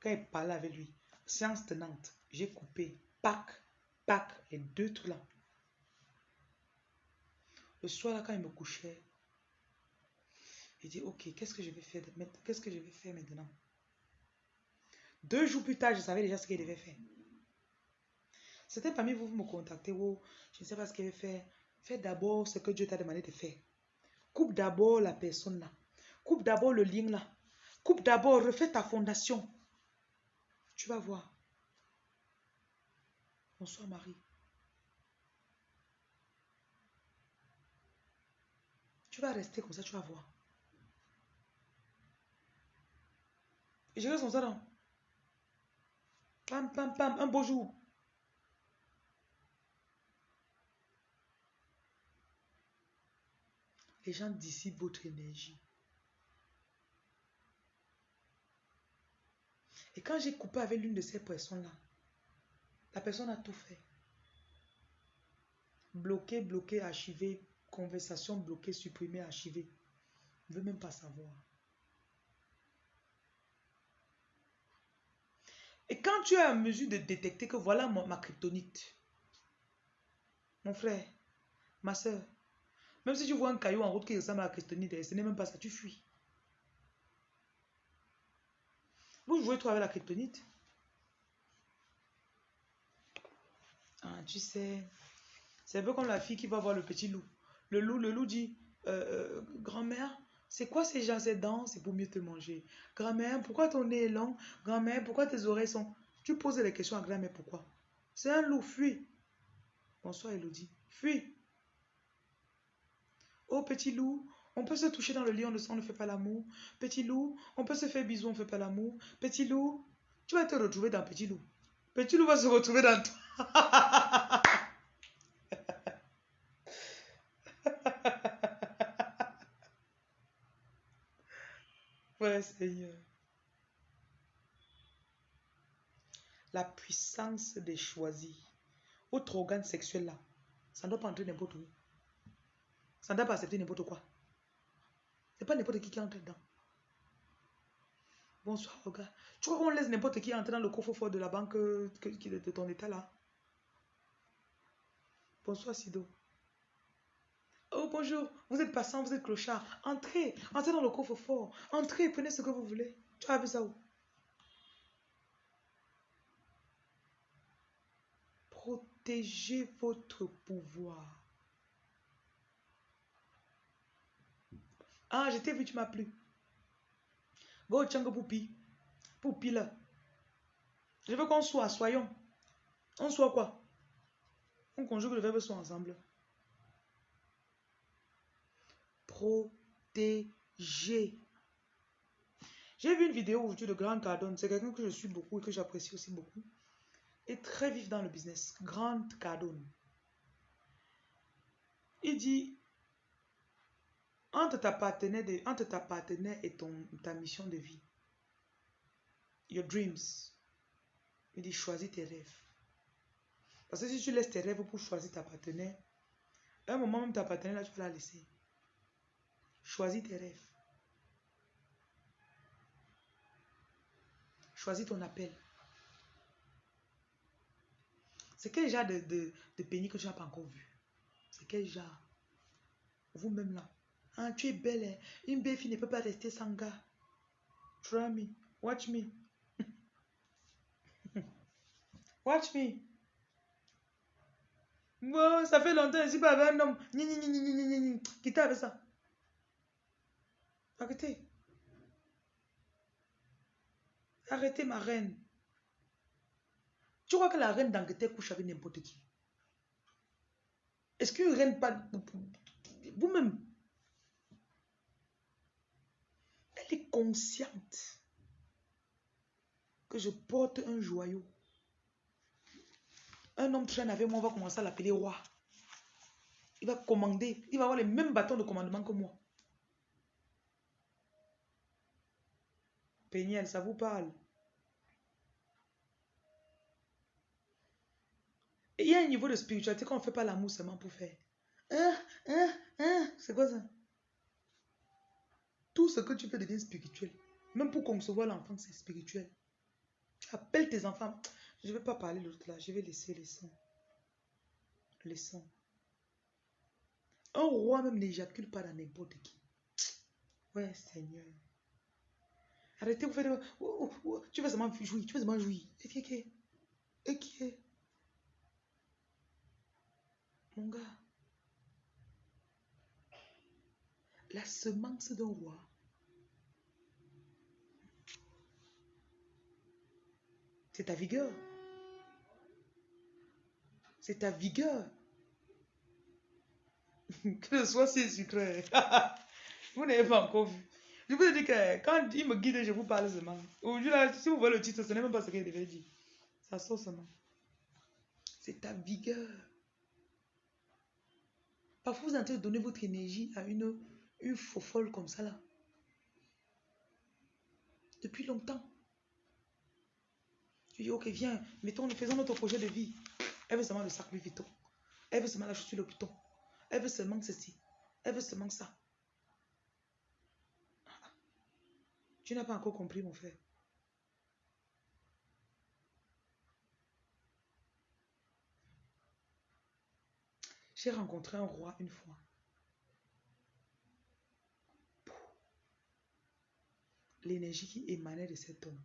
Quand il parlait avec lui, séance tenante, j'ai coupé, pack, pack, les deux trucs là. Le soir, là, quand il me couchait, il dit, ok, qu'est-ce que je vais faire Qu'est-ce que je vais faire maintenant? Deux jours plus tard, je savais déjà ce qu'il devait faire. C'était parmi vous, vous me contactez, oh, je ne sais pas ce qu'il va faire. Fais d'abord ce que Dieu t'a demandé de faire. Coupe d'abord la personne là. Coupe d'abord le lien là. Coupe d'abord, refais ta fondation. Tu vas voir. Bonsoir Marie. Tu vas rester comme ça, tu vas voir. Je reste comme ça, non? Pam, pam, pam, un beau jour. Les gens dissipent votre énergie. Et quand j'ai coupé avec l'une de ces personnes-là, la personne a tout fait. Bloqué, bloqué, archivé, conversation bloquée, supprimée, archivée. Ne veut même pas savoir. Et quand tu es en mesure de détecter que voilà ma, kryptonite, mon frère, ma soeur, même si tu vois un caillou en route qui ressemble à la kryptonite, ce n'est même pas ça, tu fuis. Vous jouez toi avec la kryptonite Ah, tu sais, c'est un peu comme la fille qui va voir le petit loup. Le loup, le loup dit, euh, euh, grand-mère, c'est quoi ces gens, ces dents? C'est pour mieux te manger. Grand-mère, pourquoi ton nez est long? Grand-mère, pourquoi tes oreilles sont... Tu poses les questions à grand-mère, pourquoi? C'est un loup, fuis. Bonsoir Elodie. Fuis. Oh petit loup, on peut se toucher dans le lit, on ne, fait pas l'amour. Petit loup, on peut se faire bisous, on ne fait pas l'amour. Petit loup, tu vas te retrouver dans petit loup. Petit loup va se retrouver dans toi. Seigneur. La puissance des choisis. Autre organe sexuel là, ça ne doit pas entrer n'importe où. Ça ne doit pas accepter n'importe quoi. C'est pas n'importe qui qui entre dedans. Bonsoir, regarde. Tu crois qu'on laisse n'importe qui entrer dans le coffre-fort de la banque de ton état là? Bonsoir, Sido. Bonjour. Vous êtes passant, vous êtes clochard. Entrez. Entrez dans le coffre-fort. Entrez, prenez ce que vous voulez. Tu as vu ça où? Protégez votre pouvoir. Ah, je t'ai vu, tu m'as plu. Go, tchango poupi. Poupi là. Je veux qu'on soit, soyons. On soit quoi? On conjugue le verbe soit ensemble. Protéger. J'ai vu une vidéo aujourd'hui de Grant Cardone. C'est quelqu'un que je suis beaucoup et que j'apprécie aussi beaucoup. Et très vif dans le business. Grant Cardone. Il dit entre ta partenaire, entre ta partenaire et ton, ta mission de vie, your dreams, il dit choisis tes rêves. Parce que si tu laisses tes rêves pour choisir ta partenaire, à un moment même ta partenaire, là, tu vas la laisser. Choisis tes rêves. Choisis ton appel. C'est quel genre de, de, de que tu n'as pas encore vu? C'est quel genre? Vous-même là. Ah, tu es belle. Hein. Une belle fille ne peut pas rester sans gars. Try me. Watch me. Watch me. Bon, ça fait longtemps je pas avec un homme. Ni, ni, ni, ni, ni, ni, Quittez avec ça. Arrêtez. Arrêtez, ma reine. Tu crois que la reine d'Angleterre couche avec n'importe qui? Est-ce qu'une reine pas... Vous-même, elle est consciente que je porte un joyau? Un homme traîne avec moi, on va commencer à l'appeler roi. Il va commander, il va avoir les mêmes bâtons de commandement que moi. Ça vous parle. Et il y a un niveau de spiritualité qu'on ne fait pas l'amour seulement pour faire. Hein, hein, hein, c'est quoi ça? Tout ce que tu fais devient spirituel. Même pour concevoir l'enfant, c'est spirituel. Tu appelles tes enfants. Je ne vais pas parler l'autre là. Je vais laisser les sons. Les sons. Un roi même n'éjacule pas dans n'importe qui. Ouais, Seigneur. Arrêtez, vous faites... Tu veux seulement jouir, tu veux seulement jouir. Et qui est Et qui est Mon gars. La semence d'un roi. C'est ta vigueur. C'est ta vigueur. que ce soit si sucré. vous n'avez pas encore vu. Je vous dis que quand il me guide, je vous parle seulement. Aujourd'hui, si vous voyez le titre, ce n'est même pas ce qu'il devait dire. Ça sort seulement. C'est ta vigueur. Parfois, vous êtes en train de donner votre énergie à une, une folle comme ça là. Depuis longtemps. Tu dis, ok, viens, mettons, faisons notre projet de vie. Elle veut seulement le sac Vuitton. Elle veut seulement la chaussure le bouton. Elle veut seulement ceci. Elle veut seulement ça. Tu n'as pas encore compris, mon frère. J'ai rencontré un roi une fois. L'énergie qui émanait de cet homme.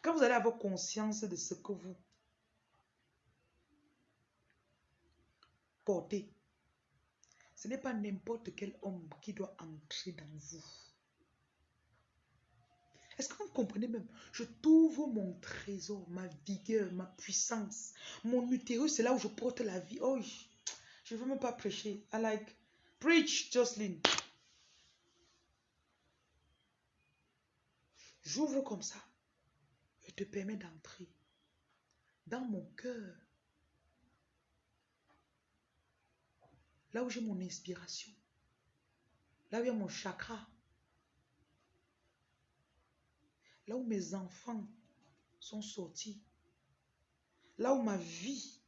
Quand vous allez avoir conscience de ce que vous ce n'est pas n'importe quel homme qui doit entrer dans vous. Est-ce que vous comprenez même? Je trouve mon trésor, ma vigueur, ma puissance. Mon utérus, c'est là où je porte la vie. Oh, je ne veux même pas prêcher. I like, preach, Jocelyn. J'ouvre comme ça. Je te permets d'entrer dans mon cœur. Là où j'ai mon inspiration. Là où il y a mon chakra. Là où mes enfants sont sortis. Là où ma vie.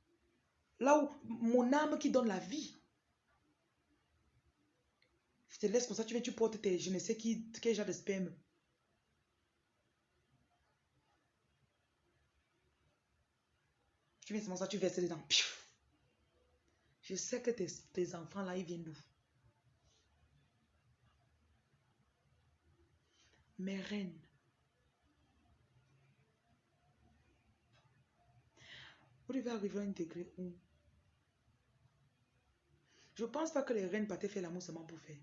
Là où mon âme qui donne la vie. Je te laisse comme ça, tu viens, tu portes tes, je ne sais qui, quel genre de sperme. Tu viens seulement ça, tu verses dedans. Je sais que tes, enfants là, ils viennent d'où? Mes reines. Vous devez arriver à intégrer où? Je pense pas que les reines partaient faire l'amour seulement pour faire.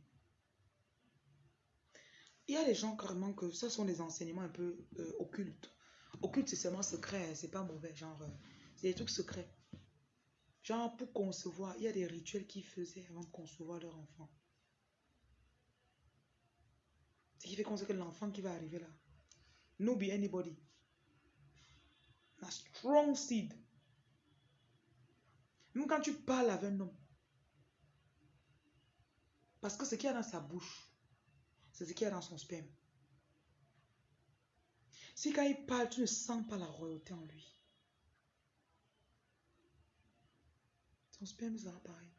Il y a des gens carrément que ce sont des enseignements un peu euh, occultes. Occulte, c'est seulement secret, c'est pas mauvais. Genre, euh, c'est des trucs secrets. Genre, pour concevoir, il y a des rituels qu'ils faisaient avant de concevoir leur enfant. Ce qui fait qu'on sait que l'enfant qui va arriver là, no be anybody. A strong seed. Même quand tu parles avec un homme, parce que ce qu'il y a dans sa bouche, c'est ce qu'il y a dans son sperme. Si quand il parle, tu ne sens pas la royauté en lui, Ton sperme sera pareil.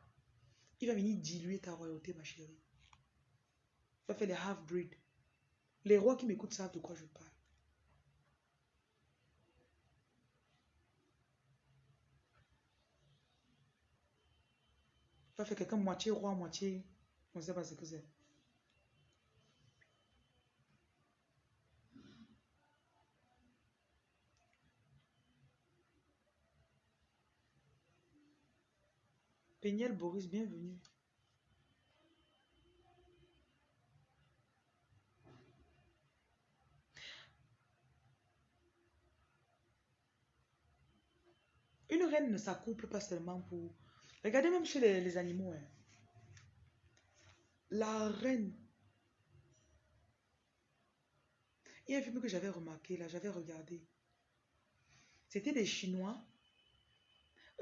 Il va venir diluer ta royauté, ma chérie. Il va faire les half-breed. Les rois qui m'écoutent savent de quoi je parle. Il va faire quelqu'un moitié roi, moitié... On ne sait pas ce que c'est. Péniel Boris, bienvenue. Une reine ne s'accouple pas seulement pour... Regardez même chez les, animaux. Hein. La reine. Il y a un film que j'avais remarqué, là, j'avais regardé. C'était des Chinois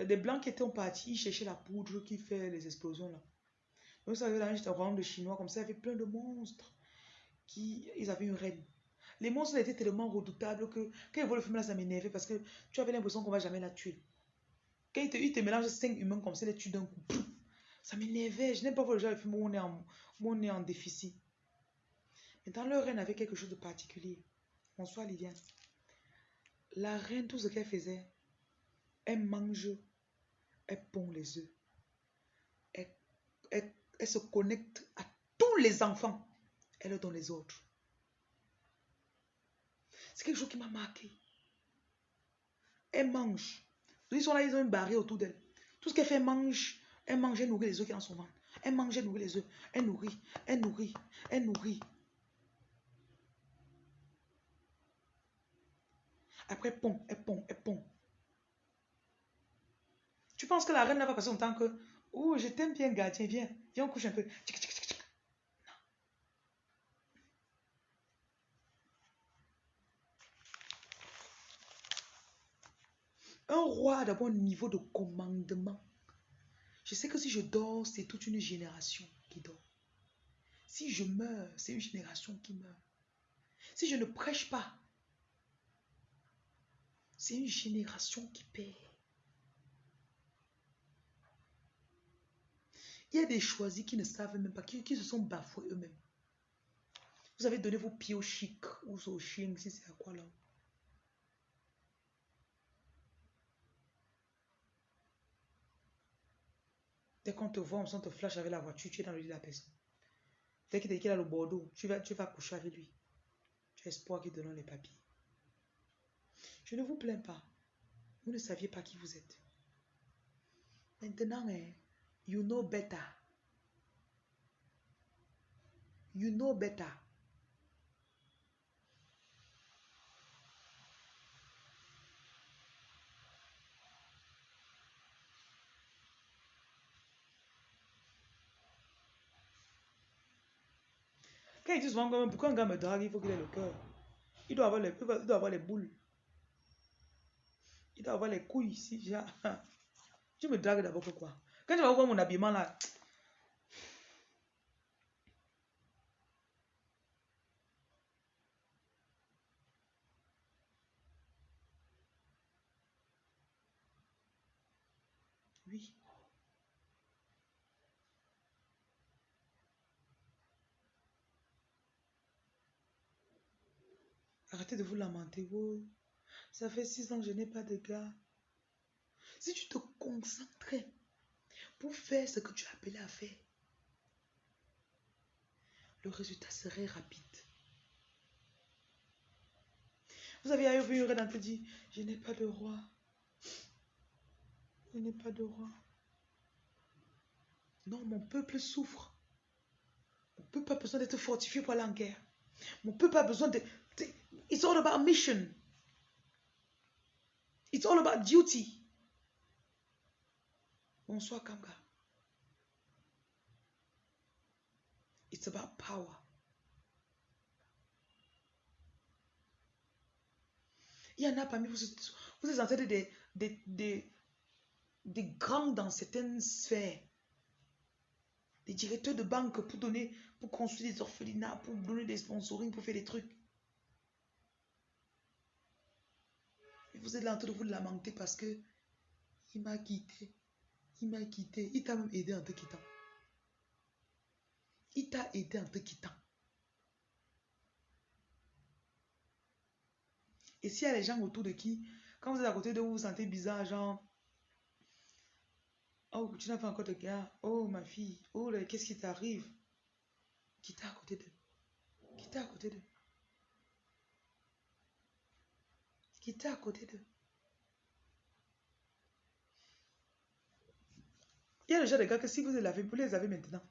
des blancs qui étaient partis chercher la poudre qui fait les explosions là. Donc ça avait là un royaume de chinois comme ça, il y avait plein de monstres. Qui, ils avaient une reine. Les monstres étaient tellement redoutables que quand ils voient le film là, ça m'énervait parce que tu avais l'impression qu'on va jamais la tuer. Quand ils te, ils te mélangent cinq humains comme ça, les tuent d'un coup. Ça m'énervait. Je n'aime pas voir le genre de film où on est en, on est en déficit. Mais dans leur reine avait quelque chose de particulier. Bonsoir Liviane. La reine, tout ce qu'elle faisait, elle mange, elle pond les œufs. Elle, elle, se connecte à tous les enfants. Elle leur donne les autres. C'est quelque chose qui m'a marqué. Elle mange. Ils sont là, ils ont une barrière autour d'elle. Tout ce qu'elle fait, elle mange. Elle mange, elle nourrit les œufs qui sont dans son ventre. Elle mange, elle nourrit les œufs. Elle nourrit, elle nourrit, elle nourrit. Après, pont, elle pond, elle pond. Tu que la reine n'a pas passé son temps que, oh, je t'aime bien, gardien, viens, viens, on couche un peu. Un roi d'abord niveau de commandement. Je sais que si je dors, c'est toute une génération qui dort. Si je meurs, c'est une génération qui meurt. Si je ne prêche pas, c'est une génération qui perd. Il y a des choisis qui ne savent même pas, qui, se sont bafoués eux-mêmes. Vous avez donné vos pieds au chic ou au chien, si c'est à quoi là. Dès qu'on te voit, on te flash avec la voiture, tu es dans le lit de la personne. Dès qu'il qu'il a le Bordeaux, tu vas, tu vas coucher avec lui. Tu as espoir qu'il te donne les papiers. Je ne vous plains pas. Vous ne saviez pas qui vous êtes. Maintenant, hein, you know better. You know better. Quand ils disent souvent, pourquoi un gars me drague, il faut qu'il ait le cœur? Il doit avoir les, il doit avoir les boules. Il doit avoir les couilles ici. Déjà. Tu me dragues d'abord pourquoi Quand tu mon habillement là. Arrêtez de vous lamenter. Oh, ça fait six ans que je n'ai pas de gars. Si tu te concentrais pour faire ce que tu as appelé à faire, le résultat serait rapide. Vous avez vu une reine dit, je n'ai pas de roi. Je n'ai pas de roi. Non, mon peuple souffre. Mon peuple a besoin d'être fortifié pour aller en guerre. Mon peuple a besoin de, It's all about mission. It's all about duty. Bonsoir, Kanga. It's about power. Il y en a parmi vous, vous êtes en train de des, des grands dans certaines sphères. Des directeurs de banque pour donner, pour construire des orphelinats, pour donner des sponsoring, pour faire des trucs. vous êtes là en train de vous lamenter parce que il m'a quitté. Il m'a quitté. Il t'a même aidé en te quittant. Il t'a aidé en te quittant. Et s'il y a les gens autour de qui, quand vous êtes à côté de vous, vous sentez bizarre, genre, oh, tu n'as pas encore de gars, oh, ma fille, oh, qu'est-ce qui t'arrive? Quittez à côté d'eux? Quittez à côté d'eux? qui était à côté d'eux? Il y a déjà des gars que si vous les avez, vous les avez maintenant.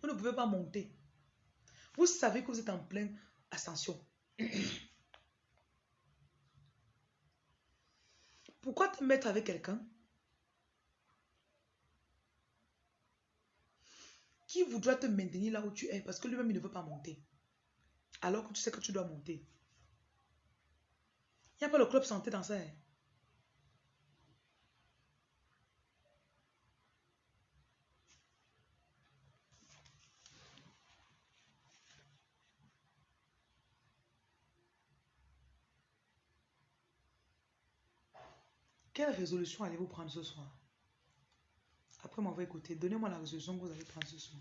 Vous ne pouvez pas monter. Vous savez que vous êtes en pleine ascension. Pourquoi te mettre avec quelqu'un qui voudra te maintenir là où tu es parce que lui-même il ne veut pas monter? Alors que tu sais que tu dois monter il n'y a pas le club santé dans ça. Hein? Quelle résolution allez-vous prendre ce soir? Après m'avoir écouté, donnez-moi la résolution que vous allez prendre ce soir.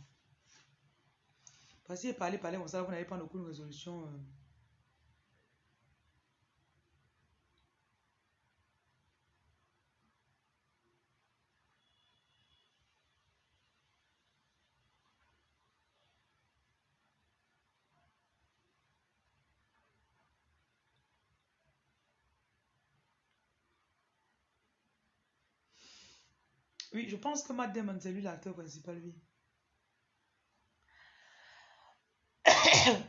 Parce que parler, parler comme ça, vous n'avez pas aucune résolution. Euh, Oui, je pense que Matt Damon, c'est lui l'acteur principal, oui.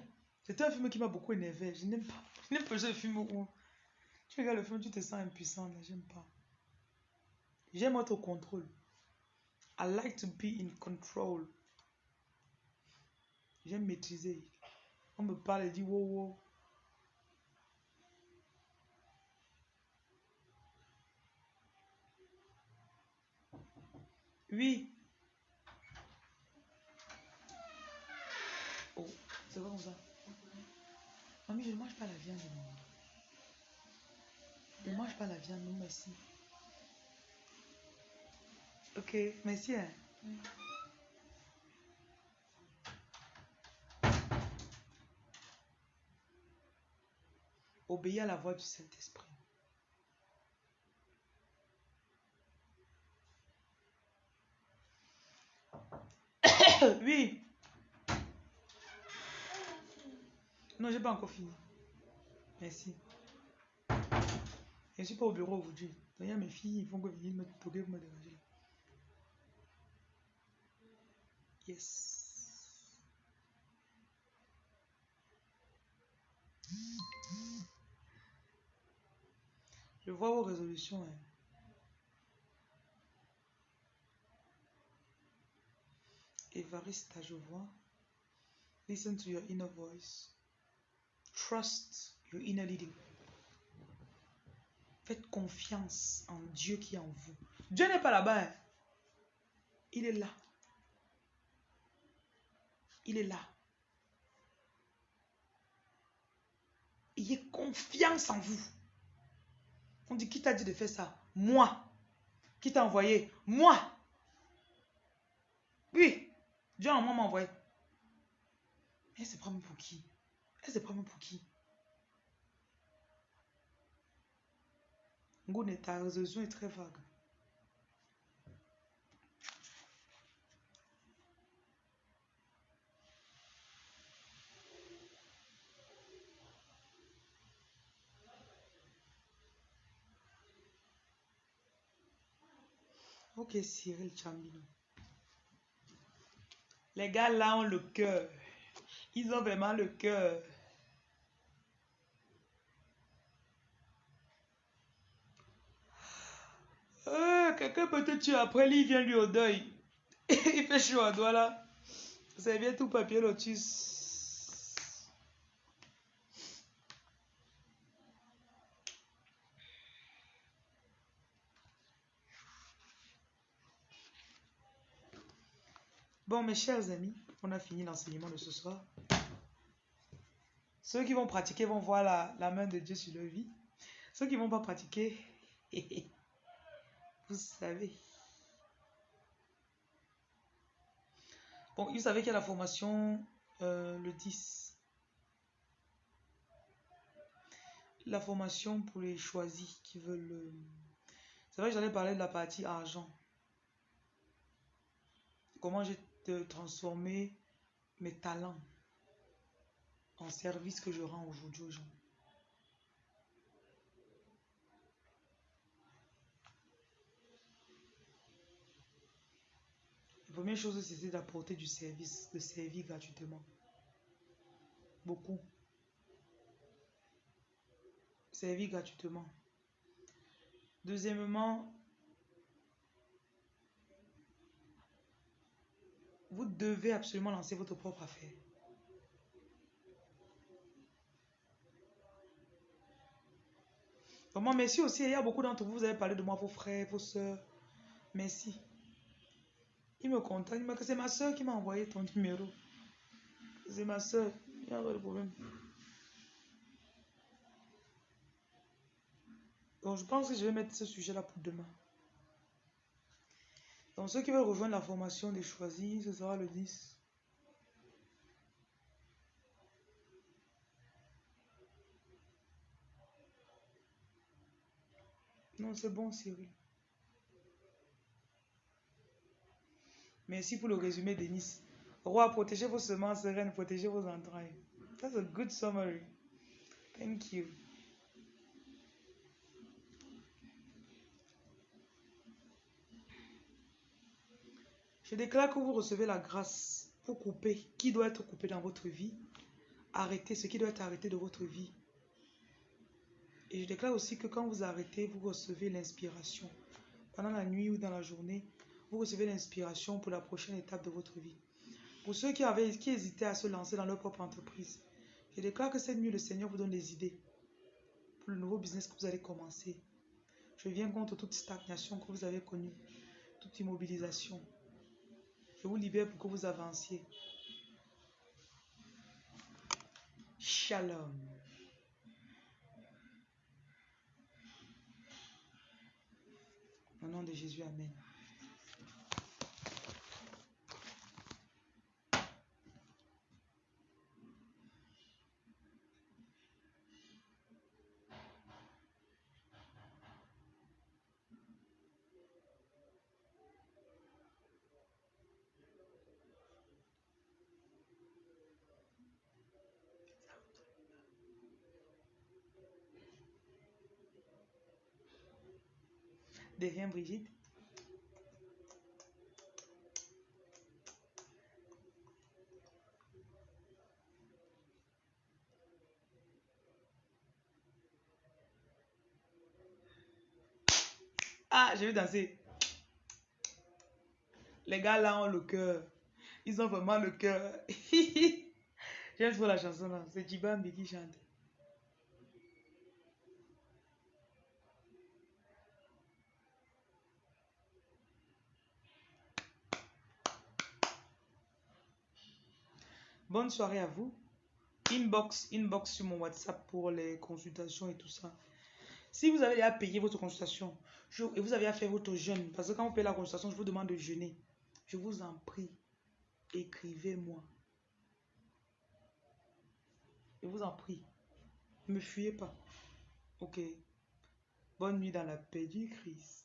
C'était un film qui m'a beaucoup énervé. Je n'aime pas, je n'aime pas ce film où tu regardes le film, tu te sens impuissant. J'aime pas. J'aime être au contrôle. I like to be in control. J'aime maîtriser. On me parle et dit wow wow. Oui. Oh, c'est comme ça? Mamie, je ne mange pas la viande. Je ne mange pas la viande, non, merci. Ok, merci. Hein. Obéis à la voix du Saint-Esprit. Oui. Non, j'ai pas encore fini. Merci. Je suis pas au bureau aujourd'hui. A mes filles, ils vont venir me toquer pour me déranger. Yes. Je vois vos résolutions. Hein. Evarista, je vois. Listen to your inner voice. Trust your inner leading. Faites confiance en Dieu qui est en vous. Dieu n'est pas là-bas. Hein. Il est là. Il est là. Ayez confiance en vous. On dit, qui t'a dit de faire ça? Moi. Qui t'a envoyé? Moi. Oui. Dieu en moi m'a envoyé. Mais c'est même pour qui? Elle pas même pour qui? Ngone, ta résolution est très vague. Ok, Cyril Chambino. Les gars là ont le cœur. Ils ont vraiment le cœur. Euh, quelqu'un peut te tuer après, lui, il vient lui au deuil. il fait chaud à doigt là. C'est bien tout papier lotus. Bon, mes chers amis, on a fini l'enseignement de ce soir. Ceux qui vont pratiquer vont voir la, main de Dieu sur leur vie. Ceux qui ne vont pas pratiquer, vous savez. Bon, vous savez qu'il y a la formation euh, le 10. La formation pour les choisis qui veulent... Euh, c'est vrai que j'allais parler de la partie argent. Comment j'ai de transformer mes talents en service que je rends aujourd'hui aux gens. La première chose, c'était d'apporter du service, de servir gratuitement. Beaucoup. Servir gratuitement. Deuxièmement, Vous devez absolument lancer votre propre affaire. Vraiment, merci aussi. Il y a beaucoup d'entre vous, vous avez parlé de moi, vos frères, vos soeurs. Merci. Il me contacte. Il c'est ma soeur qui m'a envoyé ton numéro. C'est ma soeur. Il n'y a pas de problème. Donc, je pense que je vais mettre ce sujet-là pour demain. Donc ceux qui veulent rejoindre la formation des choisis, ce sera le 10. Non, c'est bon, Cyril. Merci pour le résumé, Denis. Roi, protégez vos semences, reine, protégez vos entrailles. That's a good summary. Thank you. Je déclare que vous recevez la grâce pour couper qui doit être coupé dans votre vie. Arrêtez ce qui doit être arrêté de votre vie. Et je déclare aussi que quand vous arrêtez, vous recevez l'inspiration. Pendant la nuit ou dans la journée, vous recevez l'inspiration pour la prochaine étape de votre vie. Pour ceux qui, avaient, qui hésitaient à se lancer dans leur propre entreprise, je déclare que cette nuit, le Seigneur vous donne des idées pour le nouveau business que vous allez commencer. Je viens contre toute stagnation que vous avez connue, toute immobilisation. Je vous libère pour que vous avanciez. Shalom. Au nom de Jésus, Amen. Rien, Brigitte. Ah, je vais danser. Les gars là ont le cœur. Ils ont vraiment le cœur. J'aime trop la chanson là. C'est Djibambi qui chante. Bonne soirée à vous. Inbox, inbox sur mon WhatsApp pour les consultations et tout ça. Si vous avez déjà payé votre consultation et vous avez à faire votre jeûne, parce que quand vous payez la consultation, je vous demande de jeûner. Je vous en prie, écrivez-moi. Je vous en prie. Ne me fuyez pas. Ok. Bonne nuit dans la paix du Christ.